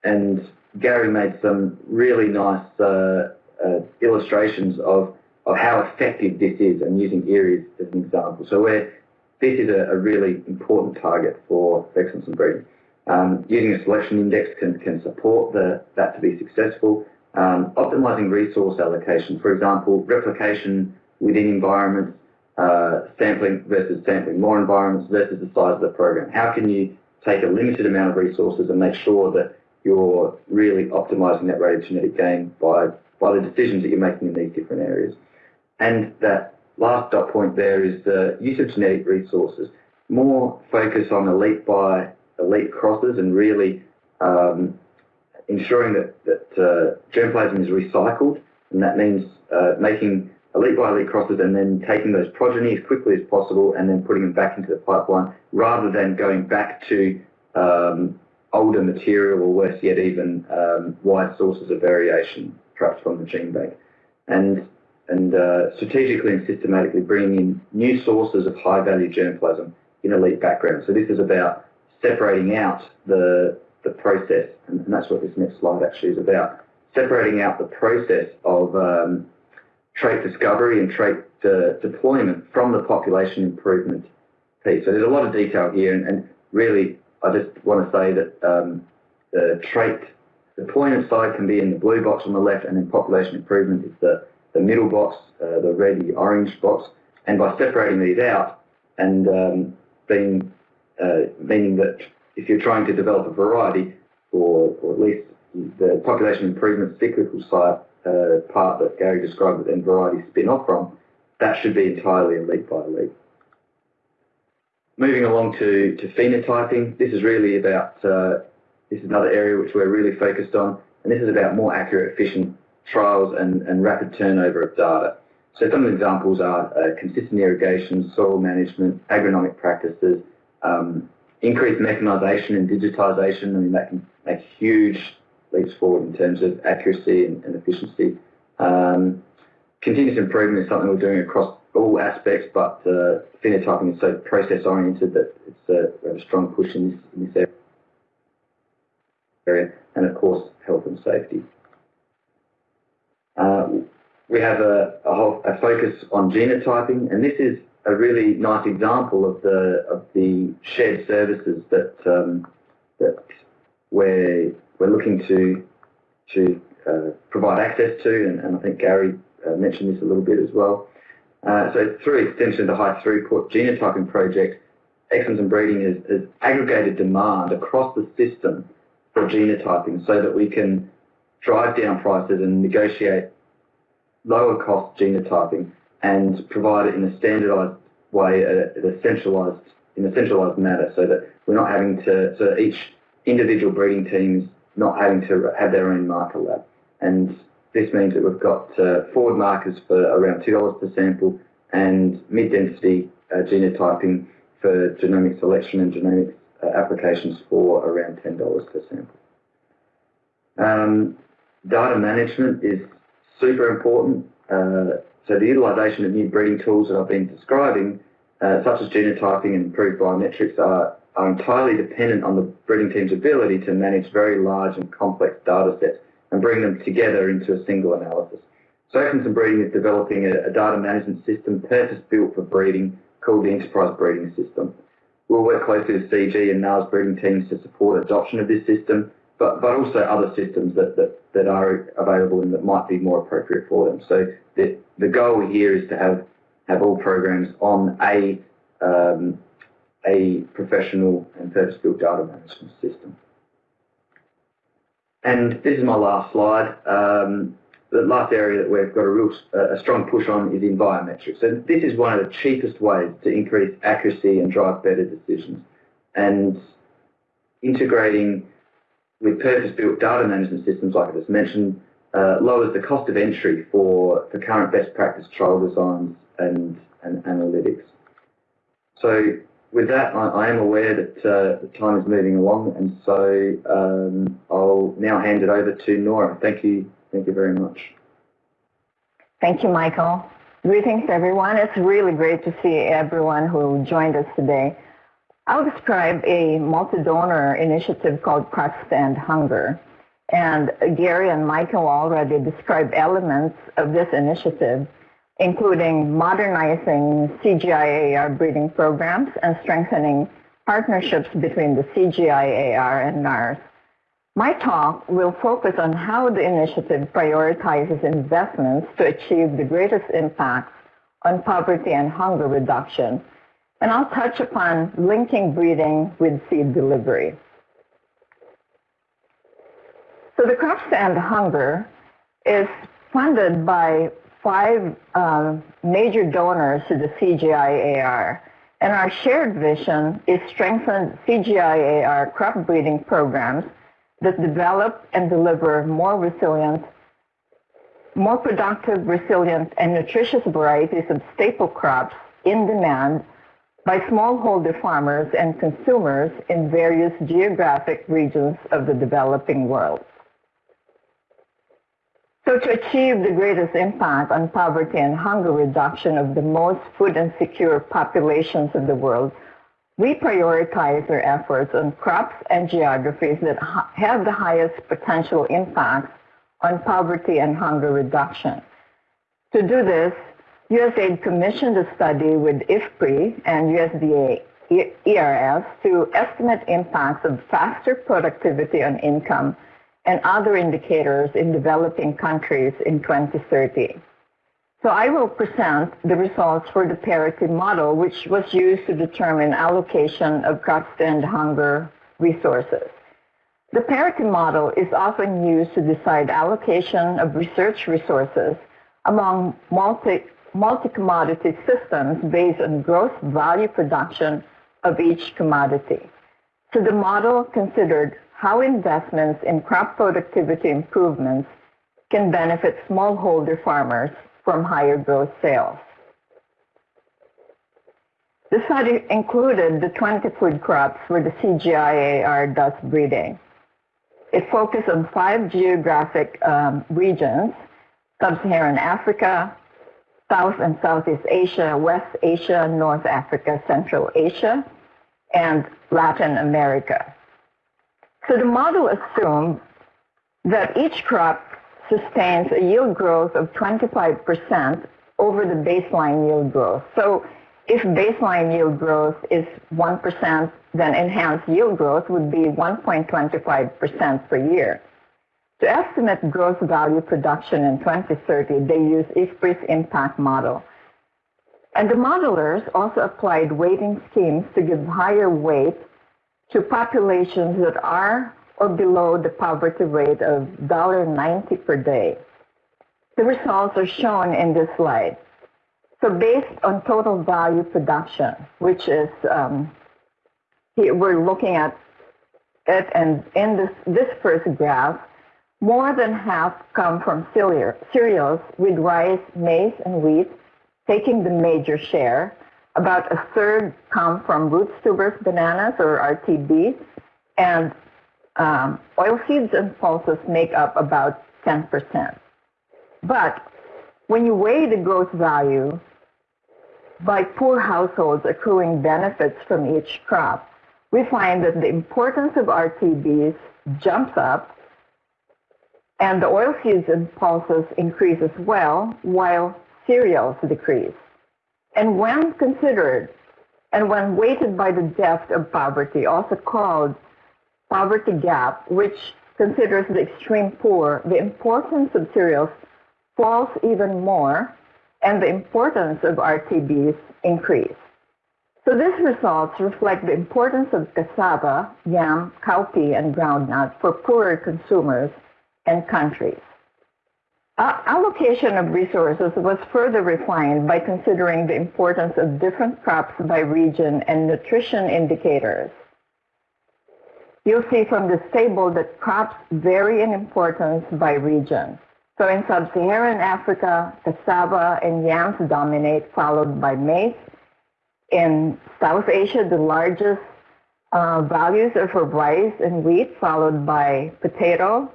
And Gary made some really nice uh, uh, illustrations of, of how effective this is and using IRRI's as an example. So where this is a, a really important target for excellence in breeding. Um, using a selection index can, can support the, that to be successful. Um, optimizing resource allocation, for example, replication within environments, uh, sampling versus sampling more environments versus the size of the program. How can you take a limited amount of resources and make sure that you're really optimizing that rate of genetic gain by, by the decisions that you're making in these different areas. And that last dot point there is the use of genetic resources. More focus on elite by elite crosses and really um, ensuring that, that uh, germplasm is recycled, and that means uh, making elite by elite crosses and then taking those progeny as quickly as possible and then putting them back into the pipeline rather than going back to um, older material or worse yet even um, wide sources of variation perhaps from the gene bank. And, and uh, strategically and systematically bringing in new sources of high value germplasm in elite backgrounds. So this is about separating out the, the process and that's what this next slide actually is about. Separating out the process of um, trait discovery and trait uh, deployment from the population improvement piece. So there's a lot of detail here, and, and really, I just want to say that um, the trait deployment side can be in the blue box on the left, and then population improvement is the, the middle box, uh, the red, the orange box. And by separating these out and um, being, uh, meaning that if you're trying to develop a variety, or, or at least the population improvement cyclical side uh, part that Gary described that then varieties spin off from, that should be entirely a elite by elite. Moving along to, to phenotyping, this is really about, uh, this is another area which we're really focused on, and this is about more accurate, efficient trials and, and rapid turnover of data. So some of the examples are uh, consistent irrigation, soil management, agronomic practices, um, increased mechanisation and digitisation. I mean, that can make huge leaps forward in terms of accuracy and, and efficiency. Um, continuous improvement is something we're doing across all aspects, but uh, phenotyping is so process oriented that it's a, a strong push in this, in this area, and of course, health and safety. Uh, we have a, a, whole, a, focus on genotyping, and this is a really nice example of the of the shared services that um, that we're we're looking to to uh, provide access to, and, and I think Gary uh, mentioned this a little bit as well. Uh, so through extension of the high throughput genotyping project, Excellence in Breeding has, has, aggregated demand across the system for genotyping so that we can drive down prices and negotiate lower cost genotyping and provide it in a standardized way, uh, a centralized, in a centralized manner so that we're not having to, so each individual breeding teams not having to have their own marker lab. And this means that we've got uh, forward markers for around $2 per sample and mid-density uh, genotyping for genomic selection and genomic uh, applications for around $10 per sample. Um, data management is super important. Uh, so the utilisation of new breeding tools that I've been describing, uh, such as genotyping and improved biometrics, are, are entirely dependent on the breeding team's ability to manage very large and complex data sets and bring them together into a single analysis. So in Breeding is developing a, a data management system purpose-built for breeding called the Enterprise Breeding System. We'll work closely with CG and NARS breeding teams to support adoption of this system, but, but also other systems that, that, that are available and that might be more appropriate for them. So the, the goal here is to have, have all programs on a, um, a professional and purpose-built data management system. And this is my last slide. Um, the last area that we've got a real a strong push on is in biometrics. And this is one of the cheapest ways to increase accuracy and drive better decisions. And integrating with purpose-built data management systems, like I just mentioned, uh, lowers the cost of entry for, for current best practice trial designs and, and analytics. So with that, I, I am aware that uh, the time is moving along, and so um, I'll now hand it over to Nora. Thank you. Thank you very much. Thank you, Michael. Greetings, everyone. It's really great to see everyone who joined us today. I'll describe a multi-donor initiative called End Hunger. And Gary and Michael already described elements of this initiative including modernizing CGIAR breeding programs and strengthening partnerships between the CGIAR and NARS. My talk will focus on how the initiative prioritizes investments to achieve the greatest impact on poverty and hunger reduction, and I'll touch upon linking breeding with seed delivery. So the Crops to End Hunger is funded by five um, major donors to the CGIAR. And our shared vision is strengthen CGIAR crop breeding programs that develop and deliver more resilient, more productive, resilient, and nutritious varieties of staple crops in demand by smallholder farmers and consumers in various geographic regions of the developing world. So to achieve the greatest impact on poverty and hunger reduction of the most food insecure populations of the world, we prioritize our efforts on crops and geographies that have the highest potential impact on poverty and hunger reduction. To do this, USAID commissioned a study with IFPRI and USDA ERS to estimate impacts of faster productivity on income and other indicators in developing countries in 2030. So I will present the results for the parity model, which was used to determine allocation of end hunger resources. The parity model is often used to decide allocation of research resources among multi, multi-commodity systems based on gross value production of each commodity. So the model considered how investments in crop productivity improvements can benefit smallholder farmers from higher gross sales. The study included the 20 food crops where the CGIAR does breeding. It focused on five geographic um, regions, Sub-Saharan Africa, South and Southeast Asia, West Asia, North Africa, Central Asia, and Latin America. So the model assumed that each crop sustains a yield growth of 25% over the baseline yield growth. So if baseline yield growth is 1%, then enhanced yield growth would be 1.25% per year. To estimate gross value production in 2030, they use IFPRI's impact model. And the modelers also applied weighting schemes to give higher weight to populations that are or below the poverty rate of $1.90 per day. The results are shown in this slide. So based on total value production, which is, um, we're looking at it, and in this, this first graph, more than half come from cereals with rice, maize, and wheat taking the major share. About a third come from roots, tubers, bananas, or RTB, and um, oilseeds and pulses make up about 10%. But when you weigh the gross value by poor households accruing benefits from each crop, we find that the importance of RTBs jumps up and the oilseeds and pulses increase as well, while cereals decrease. And when considered and when weighted by the depth of poverty, also called poverty gap, which considers the extreme poor, the importance of cereals falls even more, and the importance of RTBs increase. So these results reflect the importance of cassava, yam, cowpea, and groundnut for poorer consumers and countries. Uh, allocation of resources was further refined by considering the importance of different crops by region and nutrition indicators. You'll see from this table that crops vary in importance by region. So in sub-Saharan Africa, cassava and yams dominate, followed by maize. In South Asia, the largest uh, values are for rice and wheat, followed by potato,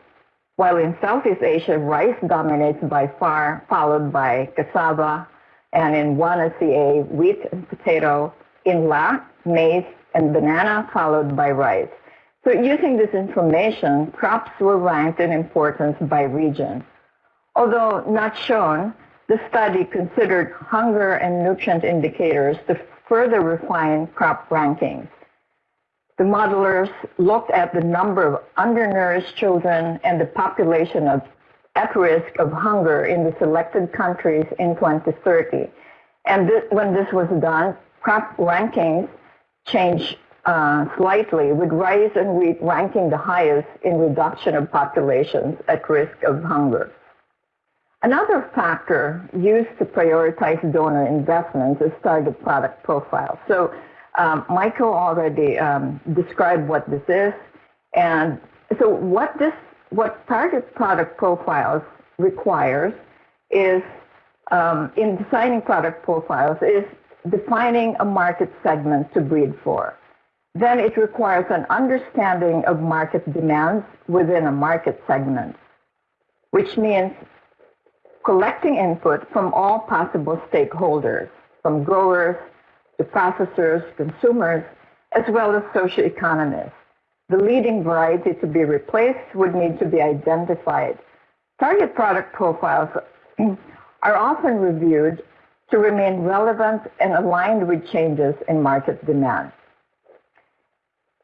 while in Southeast Asia, rice dominates by far, followed by cassava, and in WANA-CA, wheat and potato, in LAC, maize and banana, followed by rice. So using this information, crops were ranked in importance by region. Although not shown, the study considered hunger and nutrient indicators to further refine crop rankings. The modelers looked at the number of undernourished children and the population of at risk of hunger in the selected countries in 2030. And this, when this was done, crop rankings changed uh, slightly, with rice and wheat ranking the highest in reduction of populations at risk of hunger. Another factor used to prioritize donor investments is target product profile. So um, Michael already um, described what this is, and so what this, what target product profiles requires is, um, in designing product profiles, is defining a market segment to breed for. Then it requires an understanding of market demands within a market segment, which means collecting input from all possible stakeholders, from growers, to processors, consumers, as well as socioeconomists. The leading variety to be replaced would need to be identified. Target product profiles are often reviewed to remain relevant and aligned with changes in market demand.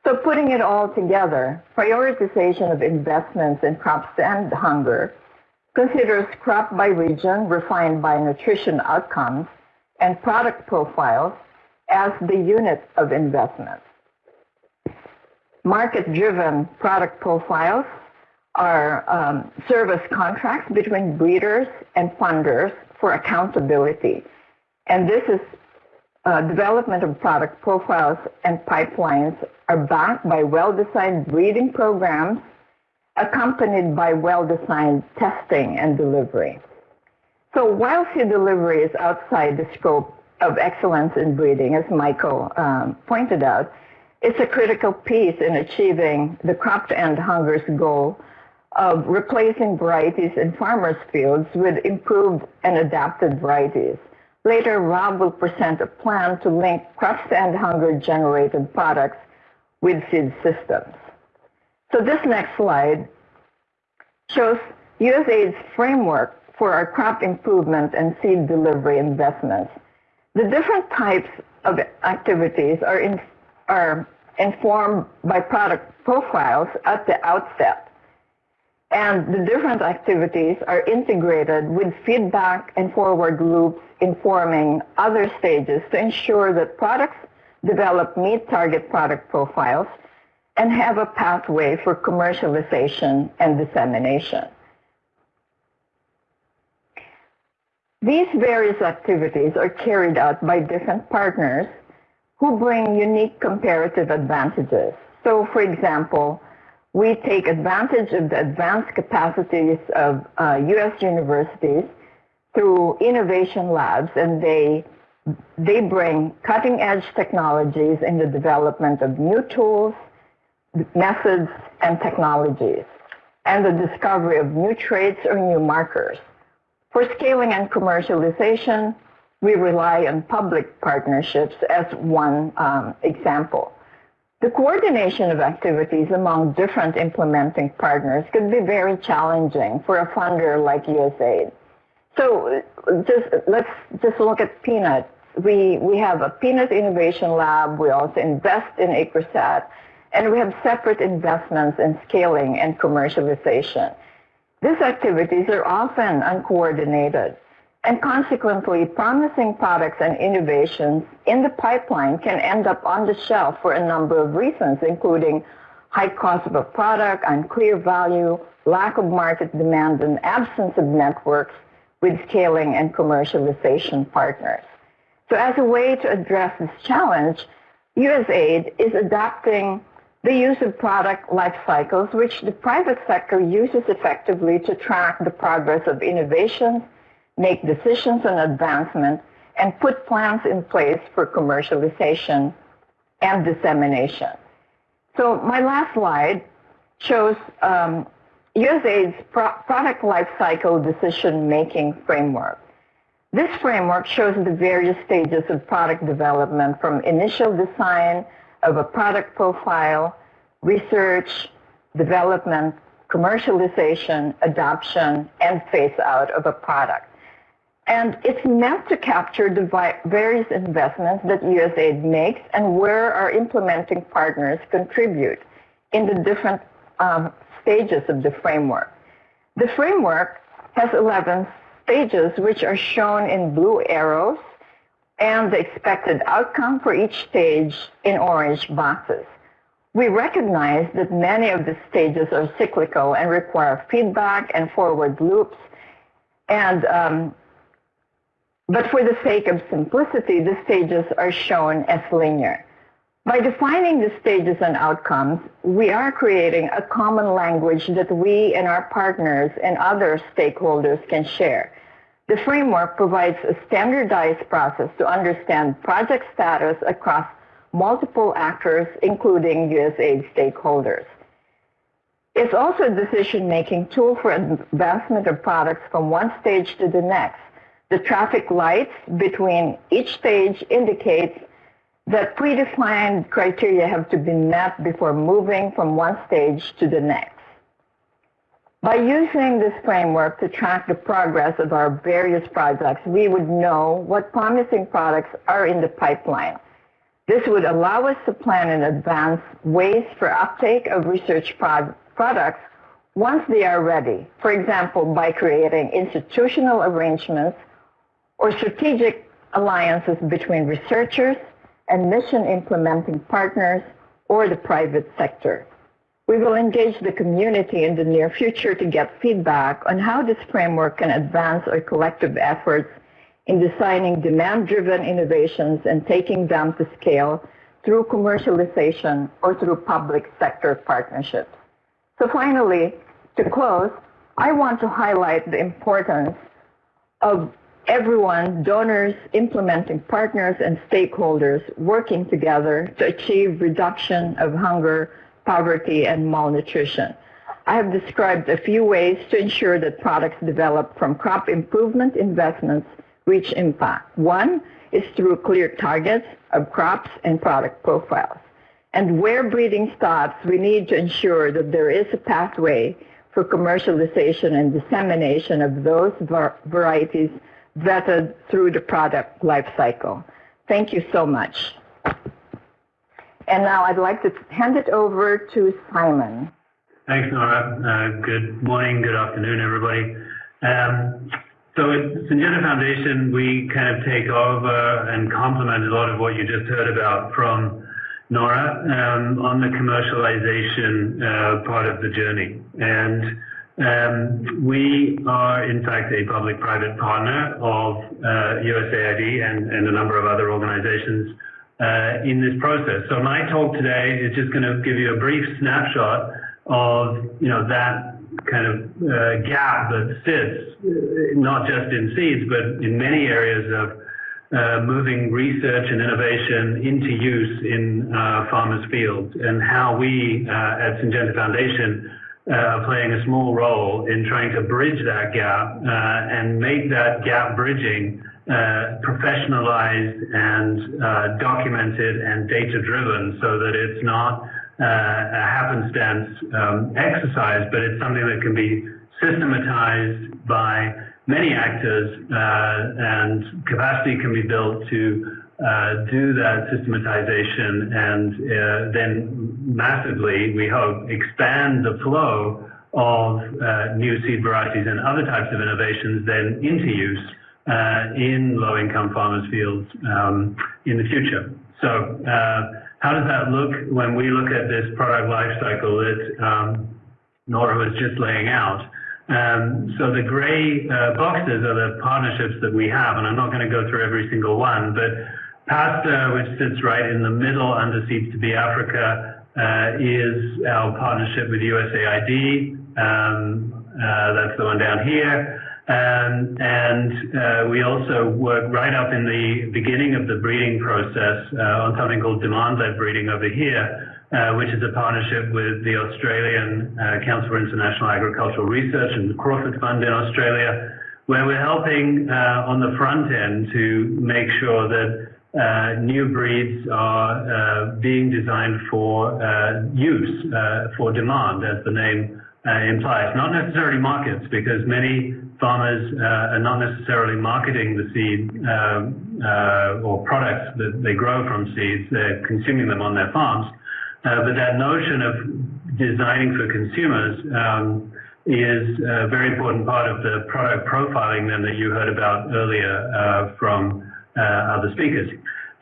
So putting it all together, prioritization of investments in crops to end hunger considers crop by region refined by nutrition outcomes and product profiles as the unit of investment. Market-driven product profiles are um, service contracts between breeders and funders for accountability. And this is uh, development of product profiles and pipelines are backed by well-designed breeding programs accompanied by well-designed testing and delivery. So while seed delivery is outside the scope of excellence in breeding, as Michael um, pointed out, it's a critical piece in achieving the crop to end hunger's goal of replacing varieties in farmers' fields with improved and adapted varieties. Later, Rob will present a plan to link crops to end hunger generated products with seed systems. So this next slide shows USAID's framework for our crop improvement and seed delivery investments. The different types of activities are, in, are informed by product profiles at the outset and the different activities are integrated with feedback and forward loops informing other stages to ensure that products develop meet target product profiles and have a pathway for commercialization and dissemination. These various activities are carried out by different partners who bring unique comparative advantages. So, for example, we take advantage of the advanced capacities of uh, U.S. universities through innovation labs, and they they bring cutting edge technologies in the development of new tools, methods, and technologies, and the discovery of new traits or new markers. For scaling and commercialization, we rely on public partnerships as one um, example. The coordination of activities among different implementing partners could be very challenging for a funder like USAID. So just let's just look at peanut. We we have a peanut innovation lab. We also invest in ICRISAT, and we have separate investments in scaling and commercialization. These activities are often uncoordinated. And consequently, promising products and innovations in the pipeline can end up on the shelf for a number of reasons, including high cost of a product, unclear value, lack of market demand, and absence of networks with scaling and commercialization partners. So as a way to address this challenge, USAID is adapting the use of product life cycles, which the private sector uses effectively to track the progress of innovations make decisions on advancement, and put plans in place for commercialization and dissemination. So my last slide shows um, USAID's pro product lifecycle decision-making framework. This framework shows the various stages of product development from initial design of a product profile, research, development, commercialization, adoption, and phase out of a product. And it's meant to capture the various investments that USAID makes and where our implementing partners contribute in the different um, stages of the framework. The framework has 11 stages, which are shown in blue arrows, and the expected outcome for each stage in orange boxes. We recognize that many of the stages are cyclical and require feedback and forward loops, and um, but for the sake of simplicity, the stages are shown as linear. By defining the stages and outcomes, we are creating a common language that we and our partners and other stakeholders can share. The framework provides a standardized process to understand project status across multiple actors, including USAID stakeholders. It's also a decision-making tool for advancement of products from one stage to the next the traffic lights between each stage indicates that predefined criteria have to be met before moving from one stage to the next. By using this framework to track the progress of our various projects, we would know what promising products are in the pipeline. This would allow us to plan in advance ways for uptake of research products once they are ready. For example, by creating institutional arrangements or strategic alliances between researchers and mission implementing partners or the private sector. We will engage the community in the near future to get feedback on how this framework can advance our collective efforts in designing demand-driven innovations and taking them to scale through commercialization or through public sector partnerships. So finally, to close, I want to highlight the importance of everyone, donors, implementing partners, and stakeholders working together to achieve reduction of hunger, poverty, and malnutrition. I have described a few ways to ensure that products developed from crop improvement investments reach impact. One is through clear targets of crops and product profiles. And where breeding stops, we need to ensure that there is a pathway for commercialization and dissemination of those varieties vetted through the product life cycle. Thank you so much. And now I'd like to hand it over to Simon. Thanks, Nora. Uh, good morning, good afternoon, everybody. Um, so at Syngenta Foundation, we kind of take over and complement a lot of what you just heard about from Nora um, on the commercialization uh, part of the journey. And um, we are, in fact, a public-private partner of uh, USAID and, and, a number of other organizations uh, in this process. So my talk today is just going to give you a brief snapshot of, you know, that kind of uh, gap that sits, uh, not just in seeds, but in many areas of uh, moving research and innovation into use in uh, farmers' fields and how we at Syngenta Foundation uh, are playing a small role in trying to bridge that gap uh, and make that gap bridging uh, professionalized and uh, documented and data driven so that it's not uh, a happenstance um, exercise, but it's something that can be systematized by many actors uh, and capacity can be built to uh, do that systematization and uh, then massively, we hope, expand the flow of uh, new seed varieties and other types of innovations then into use in low-income farmers' fields um, in the future. So uh, how does that look when we look at this product life cycle that um, Nora was just laying out? Um, so the gray uh, boxes are the partnerships that we have, and I'm not going to go through every single one, but PASTA, which sits right in the middle under Seeds2B Africa, uh, is our partnership with USAID. Um, uh, that's the one down here. Um, and uh, we also work right up in the beginning of the breeding process uh, on something called demand-led breeding over here, uh, which is a partnership with the Australian uh, Council for International Agricultural Research and the Crawford Fund in Australia, where we're helping on the front end to make sure that uh, new breeds are uh, being designed for uh, use, for demand, as the name implies. Not necessarily markets, because many farmers are not necessarily marketing the seed um, or products that they grow from seeds. They're consuming them on their farms. But that notion of designing for consumers um, is a very important part of the product profiling then that you heard about earlier from uh, other speakers.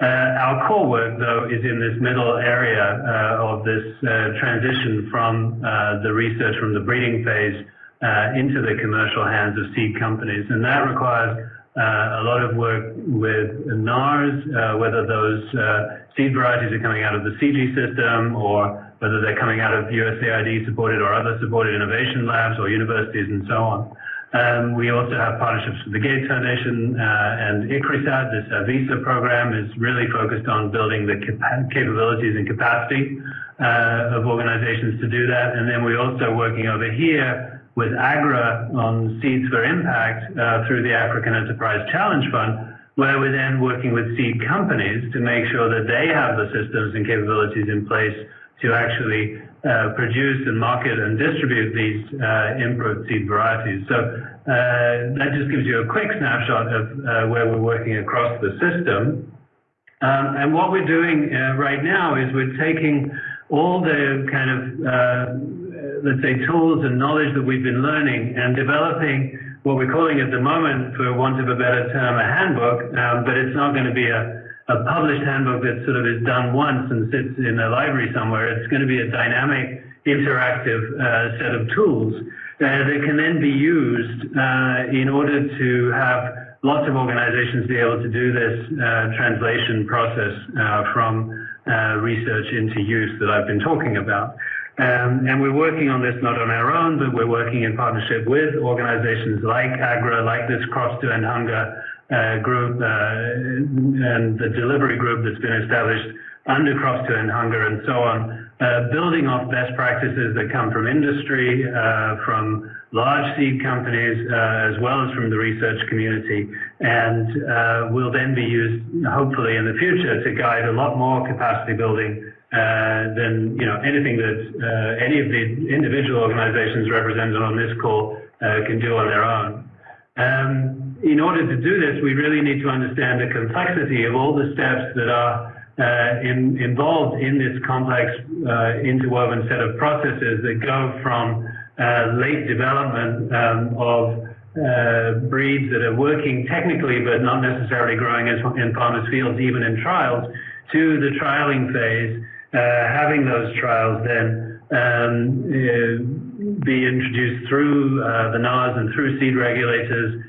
Uh, our core work, though, is in this middle area uh, of this transition from the research from the breeding phase into the commercial hands of seed companies. And that requires uh, a lot of work with NARS, uh, whether those uh, seed varieties are coming out of the CG system or whether they're coming out of USAID supported or other supported innovation labs or universities and so on. Um, we also have partnerships with the Gates Foundation uh, and ICRISAT. This uh, VISA program is really focused on building the cap capabilities and capacity uh, of organizations to do that. And then we're also working over here with AGRA on Seeds for Impact uh, through the African Enterprise Challenge Fund, where we're then working with seed companies to make sure that they have the systems and capabilities in place to actually uh, produce and market and distribute these uh, improved seed varieties. So uh, that just gives you a quick snapshot of uh, where we're working across the system. Um, and what we're doing uh, right now is we're taking all the kind of, uh, let's say, tools and knowledge that we've been learning and developing what we're calling at the moment, for want of a better term, a handbook, um, but it's not going to be a, a published handbook that sort of is done once and sits in a library somewhere. It's going to be a dynamic, interactive uh, set of tools uh, that can then be used uh, in order to have lots of organizations be able to do this uh, translation process uh, from uh, research into use that I've been talking about. Um, and we're working on this not on our own, but we're working in partnership with organizations like AGRA, like this Crops to End Hunger uh, group, uh, and the delivery group that's been established under Crops to End Hunger and so on, uh, building off best practices that come from industry, uh, from large seed companies, uh, as well as from the research community, and uh, will then be used, hopefully in the future, to guide a lot more capacity building uh, than you know anything that uh, any of the individual organizations represented on this call uh, can do on their own. Um, in order to do this, we really need to understand the complexity of all the steps that are uh, in, involved in this complex uh, interwoven set of processes that go from uh, late development um, of breeds that are working technically but not necessarily growing in farmers' fields, even in trials, to the trialing phase uh, having those trials then um, uh, be introduced through uh, the NARS and through seed regulators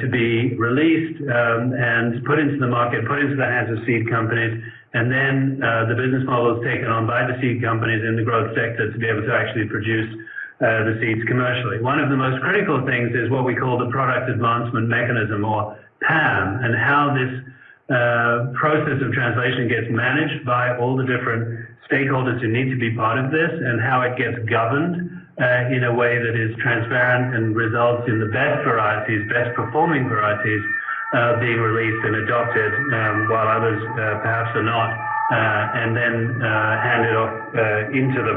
to be released um, and put into the market, put into the hands of seed companies, and then the business model is taken on by the seed companies in the growth sector to be able to actually produce uh, the seeds commercially. One of the most critical things is what we call the product advancement mechanism or PAM and how this uh, process of translation gets managed by all the different stakeholders who need to be part of this and how it gets governed uh, in a way that is transparent and results in the best varieties, best performing varieties uh, being released and adopted um, while others uh, perhaps are not, uh, and then handed off into the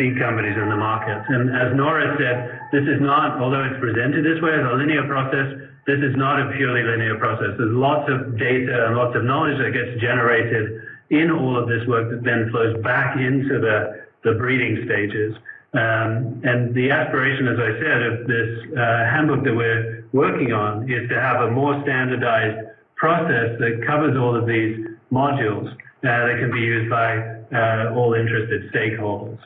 seed companies and the markets. And as Nora said, this is not, although it's presented this way as a linear process, this is not a purely linear process. There's lots of data and lots of knowledge that gets generated in all of this work that then flows back into the, the breeding stages. Um, and the aspiration, as I said, of this uh, handbook that we're working on is to have a more standardized process that covers all of these modules uh, that can be used by uh, all interested stakeholders.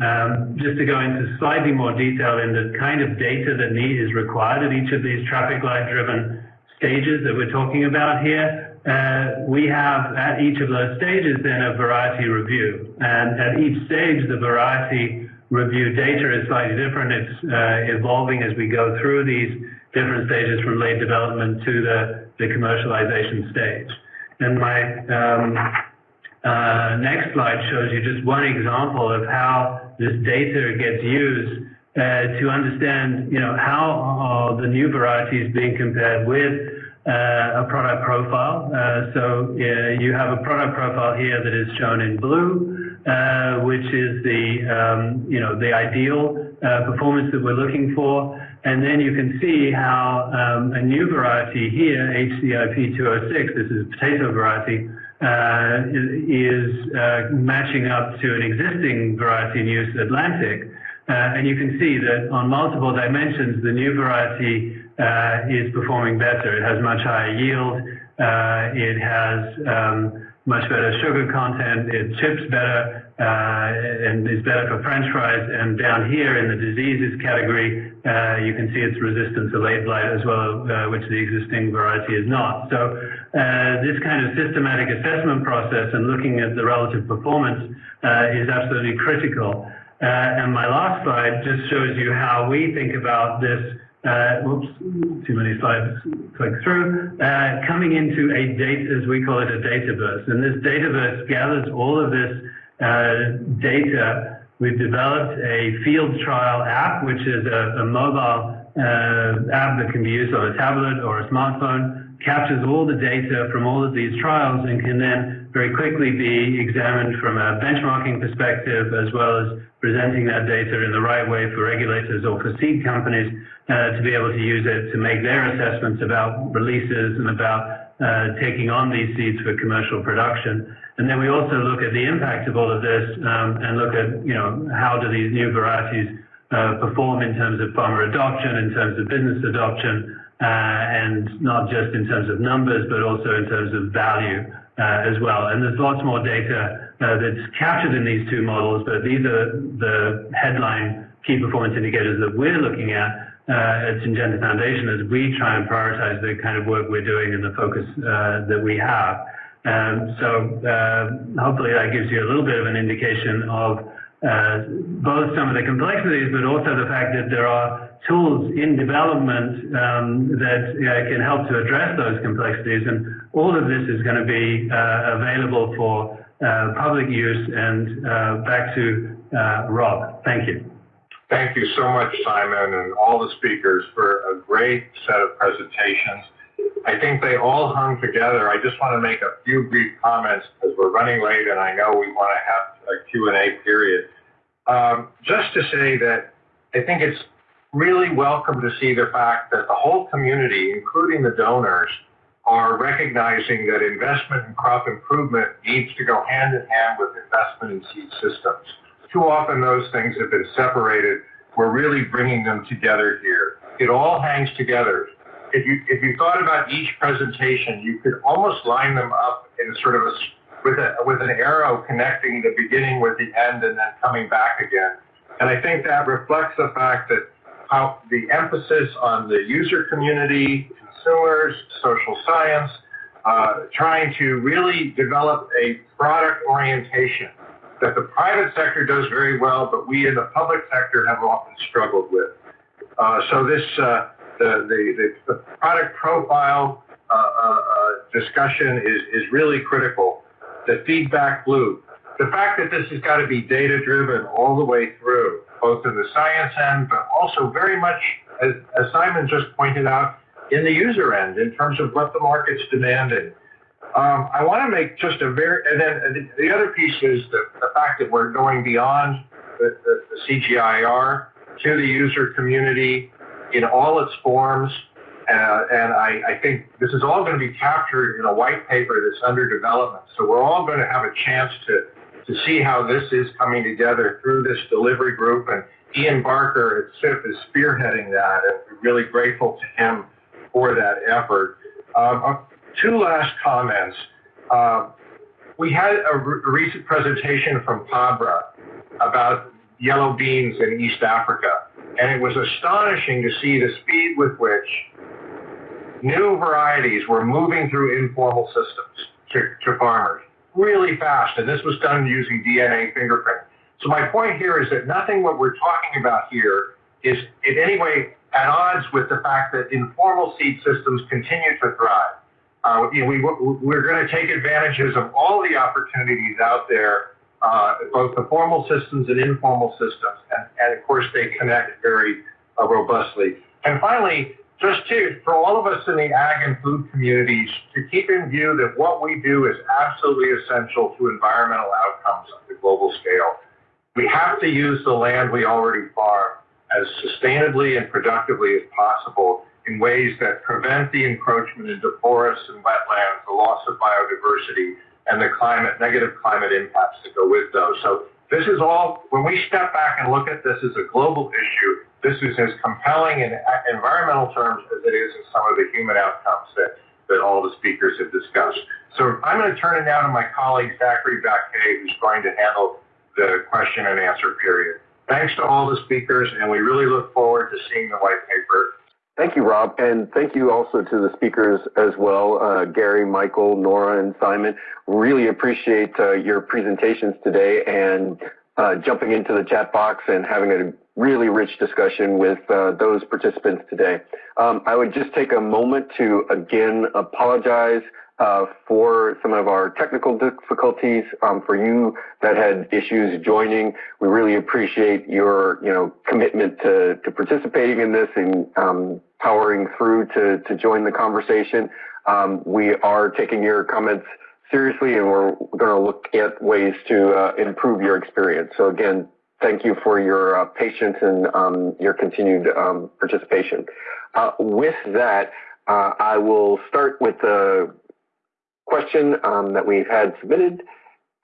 Um, just to go into slightly more detail in the kind of data that need is required at each of these traffic light driven stages that we're talking about here, uh, we have at each of those stages then a variety review. And at each stage, the variety review data is slightly different. It's uh, evolving as we go through these different stages from late development to the, the commercialization stage. And my um, uh, next slide shows you just one example of how this data gets used uh, to understand, you know, how are the new varieties being compared with uh, a product profile. Uh, so you have a product profile here that is shown in blue, uh, which is the, um, you know, the ideal uh, performance that we're looking for. And then you can see how um, a new variety here, HCIP 206, this is a potato variety, uh, is uh, matching up to an existing variety in use, Atlantic. Uh, and you can see that on multiple dimensions, the new variety is performing better. It has much higher yield. it has um, much better sugar content. It chips better uh, and is better for French fries. And down here in the diseases category, uh, you can see its resistance to late blight as well, uh, which the existing variety is not. So uh, this kind of systematic assessment process and looking at the relative performance uh, is absolutely critical. Uh, and my last slide just shows you how we think about this uh, whoops, too many slides, click through, coming into a data, as we call it, a dataverse. And this dataverse gathers all of this data. We've developed a field trial app, which is a, a mobile uh, app that can be used on a tablet or a smartphone captures all the data from all of these trials and can then very quickly be examined from a benchmarking perspective as well as presenting that data in the right way for regulators or for seed companies uh, to be able to use it to make their assessments about releases and about uh, taking on these seeds for commercial production. And then we also look at the impact of all of this um, and look at, you know, how do these new varieties uh, perform in terms of farmer adoption, in terms of business adoption, and not just in terms of numbers, but also in terms of value uh, as well. And there's lots more data uh, that's captured in these two models, but these are the headline key performance indicators that we're looking at uh, at Syngenta Foundation as we try and prioritize the kind of work we're doing and the focus uh, that we have. Um, so uh, hopefully that gives you a little bit of an indication of uh, both some of the complexities, but also the fact that there are tools in development um, that uh, can help to address those complexities. And all of this is going to be uh, available for uh, public use. And uh, back to Rob. Thank you. Thank you so much, Simon, and all the speakers for a great set of presentations. I think they all hung together. I just want to make a few brief comments because we're running late and I know we want to have a Q&A period. Um, just to say that I think it's really welcome to see the fact that the whole community, including the donors, are recognizing that investment in crop improvement needs to go hand in hand with investment in seed systems. Too often those things have been separated. We're really bringing them together here. It all hangs together if you if you thought about each presentation, you could almost line them up in sort of a with a with an arrow connecting the beginning with the end and then coming back again. And I think that reflects the fact that how the emphasis on the user community, consumers, social science, uh, trying to really develop a product orientation that the private sector does very well, but we in the public sector have often struggled with. Uh, so this uh, the, the, the, product profile uh, uh, uh, discussion is, is really critical. The feedback loop. The fact that this has got to be data driven all the way through, both in the science end, but also very much, as, as Simon just pointed out, in the user end in terms of what the market's demanding. Um, I want to make just a very, and then the other piece is the, the fact that we're going beyond the, the, the CGIAR to the user community in all its forms. Uh, and I, I, think this is all going to be captured in a white paper that's under development. So we're all going to have a chance to, to see how this is coming together through this delivery group. And Ian Barker at CIF is spearheading that, and we're really grateful to him for that effort. Um, uh, two last comments. Uh, we had a, re- recent presentation from PABRA about yellow beans in East Africa. And it was astonishing to see the speed with which new varieties were moving through informal systems to, to farmers really fast. And this was done using DNA fingerprinting. So my point here is that nothing what we're talking about here is in any way at odds with the fact that informal seed systems continue to thrive. Uh, we, we're going to take advantages of all the opportunities out there uh, both the formal systems and informal systems. And, and of course, they connect very uh, robustly. And finally, just to, for all of us in the ag and food communities, to keep in view that what we do is absolutely essential to environmental outcomes on the global scale. We have to use the land we already farm as sustainably and productively as possible in ways that prevent the encroachment into forests and wetlands, the loss of biodiversity, and the climate, negative climate impacts that go with those. So this is all, when we step back and look at this as a global issue, this is as compelling in environmental terms as it is in some of the human outcomes that, that all the speakers have discussed. So I'm going to turn it now to my colleague, Zachary Baquet, who's going to handle the question and answer period. Thanks to all the speakers, and we really look forward to seeing the white paper Thank you, Rob, and thank you also to the speakers as well, uh, Gary, Michael, Nora, and Simon. Really appreciate uh, your presentations today and uh, jumping into the chat box and having a really rich discussion with uh, those participants today. Um, I would just take a moment to again apologize uh, for some of our technical difficulties. Um, for you that had issues joining, we really appreciate your you know commitment to, to participating in this and um, powering through to, to join the conversation. Um, we are taking your comments seriously and we're going to look at ways to uh, improve your experience. So again, thank you for your uh, patience and um, your continued um, participation. Uh, with that, uh, I will start with the question um, that we've had submitted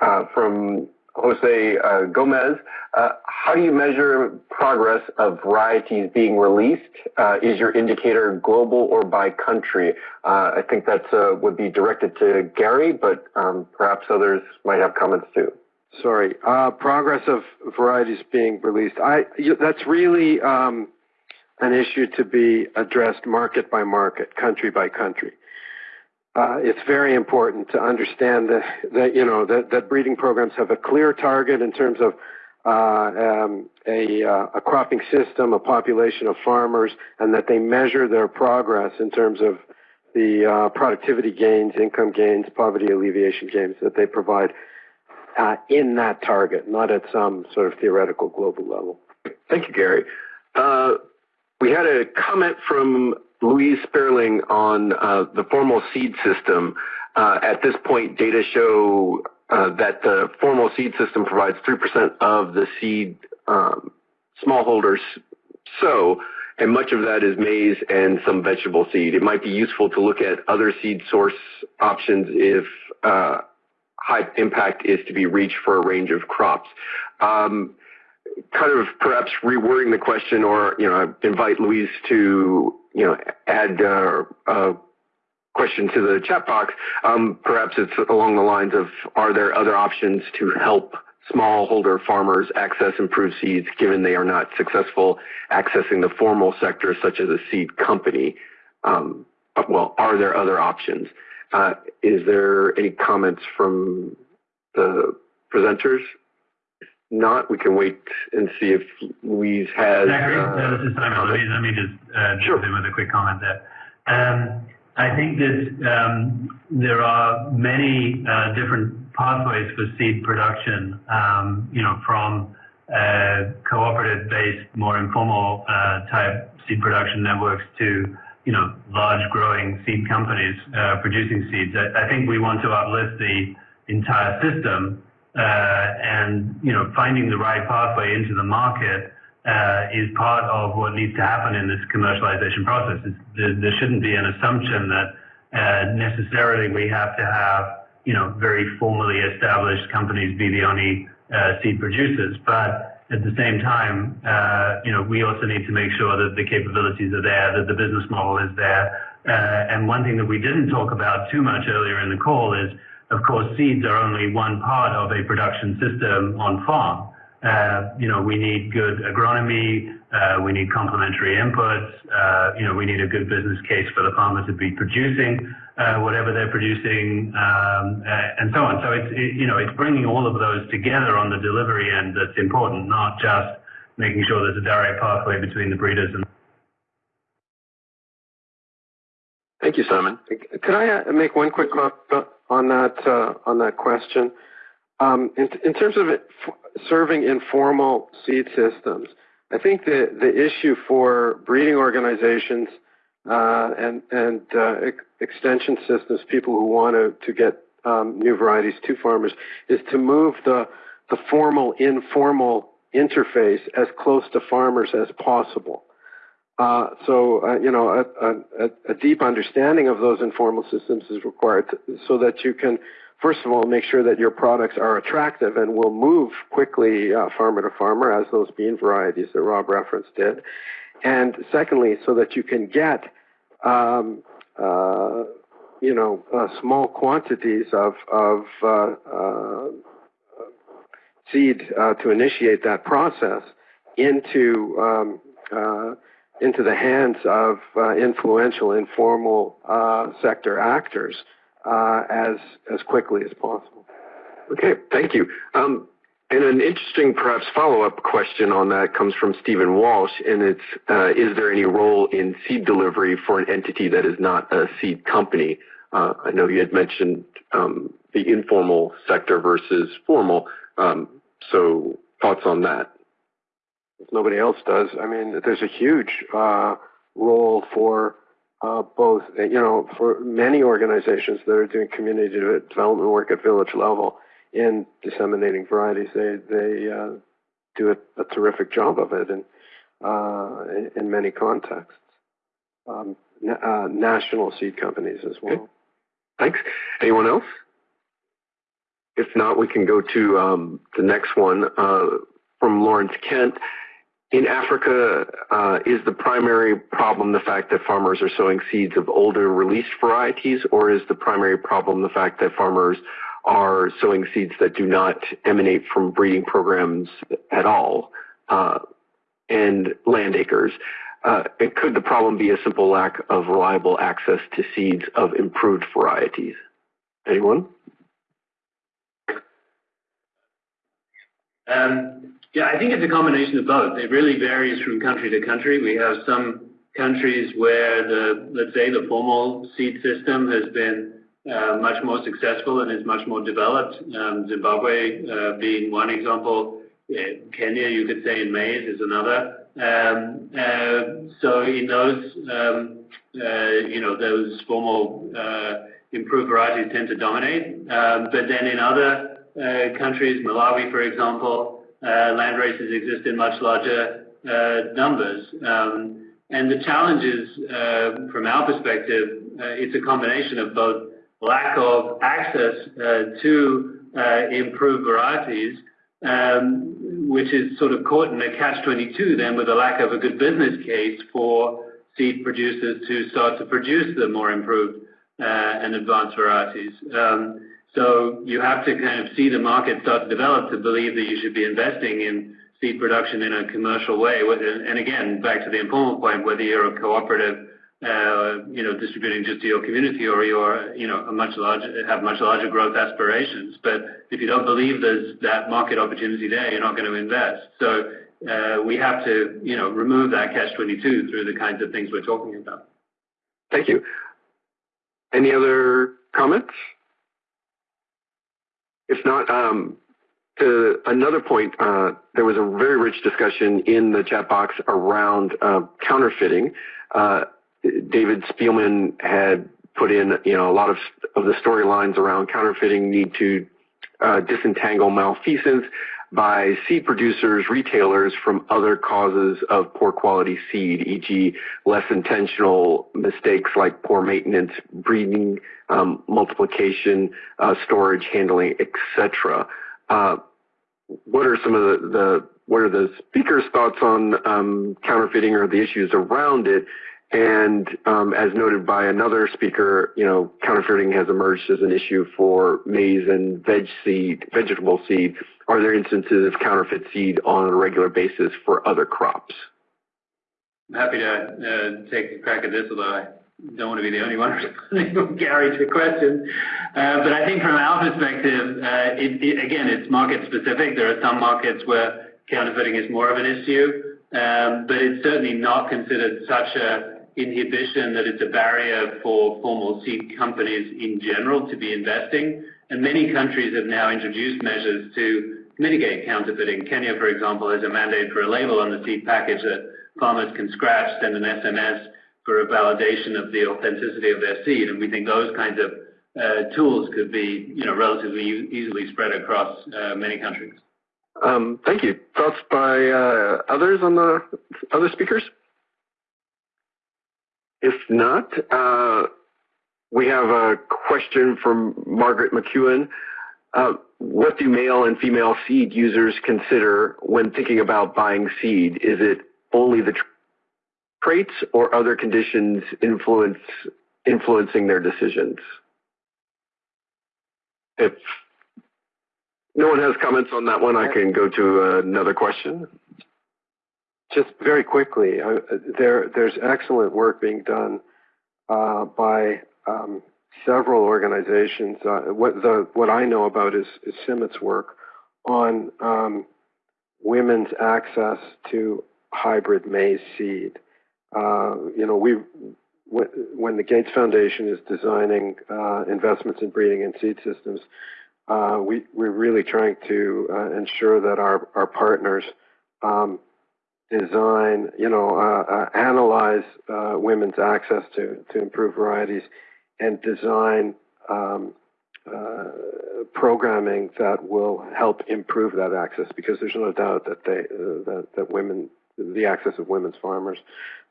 uh, from Jose uh, Gomez. Uh, how do you measure progress of varieties being released? Uh, is your indicator global or by country? Uh, I think that uh, would be directed to Gary, but um, perhaps others might have comments too. Sorry, uh, progress of varieties being released. I that's really um, an issue to be addressed market by market, country by country uh, it's very important to understand that, that you know that, that, breeding programs have a clear target in terms of uh, um, a, uh, a, cropping system, a population of farmers, and that they measure their progress in terms of the uh, productivity gains, income gains, poverty alleviation gains that they provide uh, in that target, not at some sort of theoretical global level. Thank you, Gary. Uh, we had a comment from Louise Sperling on uh, the formal seed system. Uh, at this point, data show uh, that the formal seed system provides 3% of the seed um, smallholders sow, and much of that is maize and some vegetable seed. It might be useful to look at other seed source options if uh, high impact is to be reached for a range of crops. Um, kind of perhaps rewording the question or, you know, invite Louise to you know, add uh, a question to the chat box, um, perhaps it's along the lines of, are there other options to help smallholder farmers access improved seeds given they are not successful accessing the formal sector such as a seed company? Um, well, are there other options? Uh, is there any comments from the presenters? Not, we can wait and see if Louise has. Zachary, uh, this is Simon. Louise, let me just uh, sure. jump in with a quick comment there. Um, I think that um, there are many uh, different pathways for seed production, um, you know, from uh, cooperative-based, more informal uh, type seed production networks to, you know, large growing seed companies uh, producing seeds. I, I think we want to uplift the entire system and you know finding the right pathway into the market uh, is part of what needs to happen in this commercialization process. There, there, shouldn't be an assumption that uh, necessarily we have to have you know very formally established companies be the only uh, seed producers, but at the same time, uh, you know, we also need to make sure that the capabilities are there, that the business model is there. Uh, and one thing that we didn't talk about too much earlier in the call is of course, seeds are only one part of a production system on farm. Uh, you know, we need good agronomy, uh, we need complementary inputs, uh, you know, we need a good business case for the farmer to be producing uh, whatever they're producing, um, uh, and so on. So it's, it, you know, it's bringing all of those together on the delivery end that's important, not just making sure there's a direct pathway between the breeders and Thank you, Simon. Could I uh, make one quick comment on that uh, on that question? Um, in, in, terms of serving informal seed systems, I think the the issue for breeding organizations uh, and and uh, ex extension systems, people who want to to get um, new varieties to farmers, is to move the the formal informal interface as close to farmers as possible. Uh, so, uh, you know, a, a, a, deep understanding of those informal systems is required to, so that you can, first of all, make sure that your products are attractive and will move quickly uh, farmer to farmer, as those bean varieties that Rob referenced did. And secondly, so that you can get, um, uh, you know, uh, small quantities of, of seed to initiate that process into um, into the hands of uh, influential, informal uh, sector actors uh, as as quickly as possible. Okay, thank you. Um, and an interesting, perhaps, follow-up question on that comes from Stephen Walsh, and it's: uh, Is there any role in seed delivery for an entity that is not a seed company? Uh, I know you had mentioned um, the informal sector versus formal. Um, so, thoughts on that? If nobody else does. I mean, there's a huge uh, role for uh, both, you know, for many organizations that are doing community development work at village level in disseminating varieties. They they uh, do a, a, terrific job of it, and uh, in, in, many contexts. Um, na uh, national seed companies as well. Okay. Thanks. Anyone else? If not, we can go to um, the next one uh, from Lawrence Kent. In Africa, uh, is the primary problem the fact that farmers are sowing seeds of older released varieties, or is the primary problem the fact that farmers are sowing seeds that do not emanate from breeding programs at all uh, and land races? Uh, could the problem be a simple lack of reliable access to seeds of improved varieties? Anyone? Um, yeah, I think it's a combination of both. It really varies from country to country. We have some countries where the, let's say, the formal seed system has been uh, much more successful and is much more developed. Um, Zimbabwe uh, being one example. Uh, Kenya, you could say in maize is another. Um, uh, so in those, um, uh, you know, those formal uh, improved varieties tend to dominate. Um, but then in other countries, Malawi, for example, land races exist in much larger uh, numbers. Um, and the challenges, uh, from our perspective, it's a combination of both lack of access to improved varieties, um, which is sort of caught in a catch-22 then with a lack of a good business case for seed producers to start to produce the more improved uh, and advanced varieties. Um, you have to kind of see the market start to develop to believe that you should be investing in seed production in a commercial way. And again, back to the informal point, whether you're a cooperative, uh, you know, distributing just to your community or you know, a much larger, have much larger growth aspirations. But if you don't believe there's that market opportunity there, you're not going to invest. So uh, we have to, you know, remove that catch-22 through the kinds of things we're talking about. Thank you. Any other comments? If not, um, to another point, uh, there was a very rich discussion in the chat box around uh, counterfeiting. Uh, David Spielman had put in, you know, a lot of, of the storylines around counterfeiting need to uh, disentangle malfeasance by seed producers, retailers from other causes of poor quality seed, e.g. less intentional mistakes like poor maintenance, breeding, um, multiplication, uh, storage, handling, etc. Uh, what are some of the, the, what are the speaker's thoughts on um, counterfeiting or the issues around it? And um, as noted by another speaker, you know, counterfeiting has emerged as an issue for maize and veg seed, vegetable seed. Are there instances of counterfeit seed on a regular basis for other crops? I'm happy to uh, take a crack at this, although I don't want to be the only one responding, to the question. Uh, but I think from our perspective, uh, it, it, again, it's market specific. There are some markets where counterfeiting is more of an issue, um, but it's certainly not considered such a inhibition that it's a barrier for formal seed companies in general to be investing. And many countries have now introduced measures to mitigate counterfeiting. Kenya, for example, has a mandate for a label on the seed package that farmers can scratch, send an SMS for a validation of the authenticity of their seed. And we think those kinds of uh, tools could be, you know, relatively easily spread across uh, many countries. Um, thank you. Thoughts by uh, others on the other speakers? If not, uh, we have a question from Margaret McEwen. Uh, what do male and female seed users consider when thinking about buying seed? Is it only the traits or other conditions influence influencing their decisions? If no one has comments on that one, I can go to another question. Just very quickly, uh, there there's excellent work being done uh, by um, several organizations. Uh, what the what I know about is, is CIMMYT's work on um, women's access to hybrid maize seed. Uh, you know, we when the Gates Foundation is designing uh, investments in breeding and seed systems, uh, we we're really trying to ensure that our our partners um, design, you know, uh, uh, analyze uh, women's access to, to improved varieties and design um, uh, programming that will help improve that access because there's no doubt that they uh, that, that women the access of women's farmers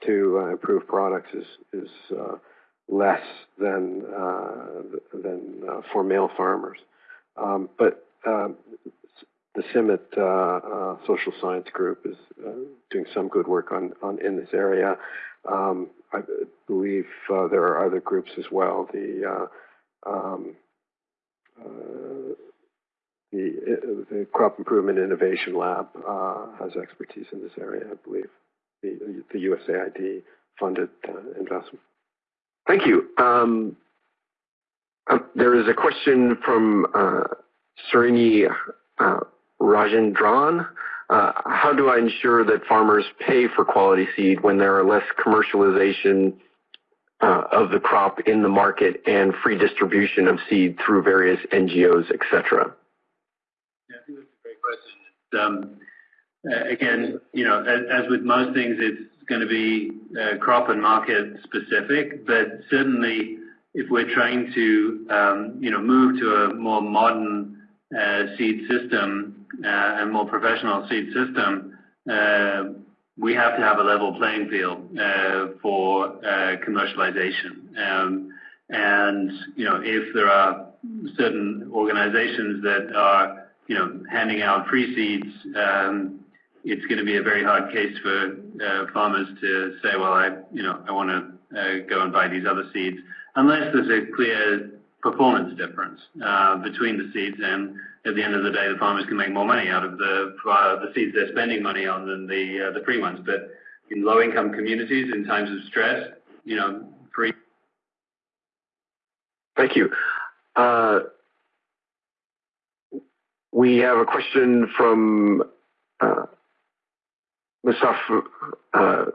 to uh, improved products is is less than than for male farmers. Um, but the CIMMYT uh, uh, social science group is uh, doing some good work on, on in this area. Um, I believe uh, there are other groups as well. The uh, um, uh, the, the, Crop Improvement Innovation Lab has expertise in this area, I believe. The, the USAID funded investment. Thank you. Um, there is a question from Rajendran. Uh, how do I ensure that farmers pay for quality seed when there are less commercialization uh, of the crop in the market and free distribution of seed through various NGOs, et cetera? Yeah, I think that's a great question. Um, uh, again, you know, as, with most things, it's going to be uh, crop and market specific, but certainly if we're trying to, um, you know, move to a more modern uh, seed system, uh, and more professional seed system, uh, we have to have a level playing field uh, for commercialization. Um, and you know, if there are certain organizations that are you know handing out free seeds, um, it's going to be a very hard case for uh, farmers to say, well, I, you know, I want to uh, go and buy these other seeds, unless there's a clear performance difference uh, between the seeds and at the end of the day, the farmers can make more money out of the uh, the seeds they're spending money on than the uh, the free ones. But in low income communities, in times of stress, you know, free. Thank you. Uh, we have a question from uh, Mustafa uh,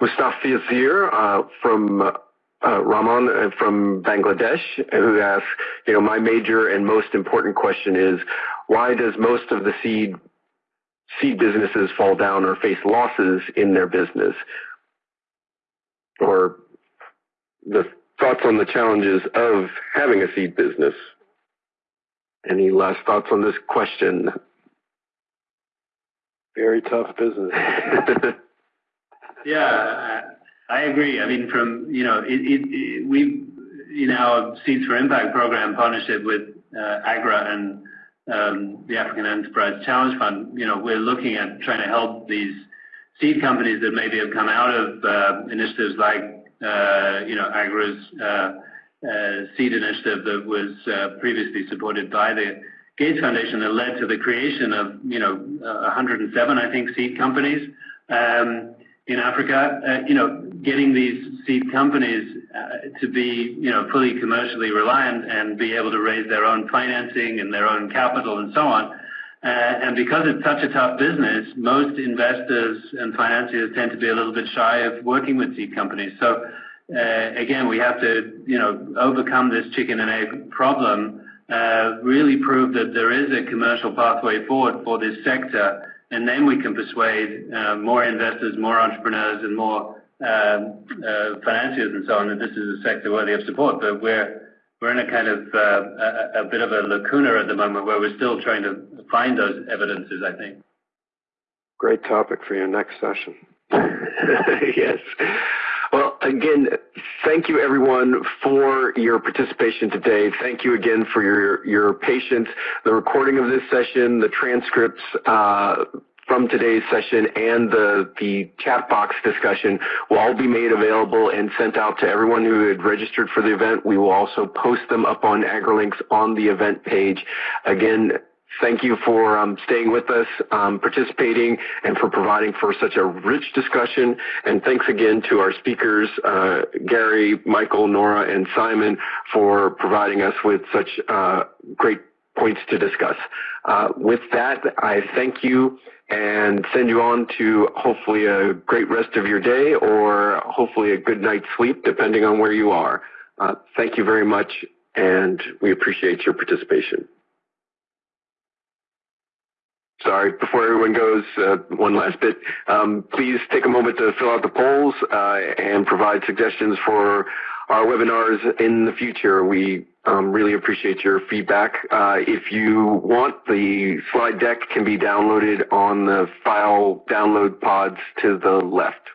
Mustafa uh, from uh, Ramon uh, from Bangladesh, who asks, you know, my major and most important question is, why does most of the seed seed businesses fall down or face losses in their business? Or the thoughts on the challenges of having a seed business. Any last thoughts on this question? Very tough business. yeah, I agree. I mean, from, you know, we, in our Seeds for Impact program partnership with uh, AGRA and um, the African Enterprise Challenge Fund, you know, we're looking at trying to help these seed companies that maybe have come out of uh, initiatives like, uh, you know, AGRA's uh, uh, seed initiative that was uh, previously supported by the Gates Foundation that led to the creation of, you know, 107, I think, seed companies. Um, in Africa, you know, getting these seed companies uh, to be, you know, fully commercially reliant and be able to raise their own financing and their own capital and so on. Uh, and because it's such a tough business, most investors and financiers tend to be a little bit shy of working with seed companies. So uh, again, we have to, you know, overcome this chicken and egg problem, uh, really prove that there is a commercial pathway forward for this sector and then we can persuade uh, more investors, more entrepreneurs, and more um, uh, financiers and so on that this is a sector worthy of support. But we're we're in a kind of uh, a, a, bit of a lacuna at the moment where we're still trying to find those evidences. I think. Great topic for your next session. yes. Well, again, thank you everyone for your participation today. Thank you again for your, your patience. The recording of this session, the transcripts, uh, from today's session and the, the chat box discussion will all be made available and sent out to everyone who had registered for the event. We will also post them up on AgriLinks on the event page. Again, Thank you for um, staying with us, um, participating, and for providing for such a rich discussion. And thanks again to our speakers, uh, Gary, Michael, Nora, and Simon, for providing us with such uh, great points to discuss. Uh, with that, I thank you and send you on to hopefully a great rest of your day or hopefully a good night's sleep, depending on where you are. Uh, thank you very much, and we appreciate your participation. sorry, before everyone goes, uh, one last bit. Um, please take a moment to fill out the polls uh, and provide suggestions for our webinars in the future. We um, really appreciate your feedback. Uh, if you want, the slide deck can be downloaded on the file download pods to the left.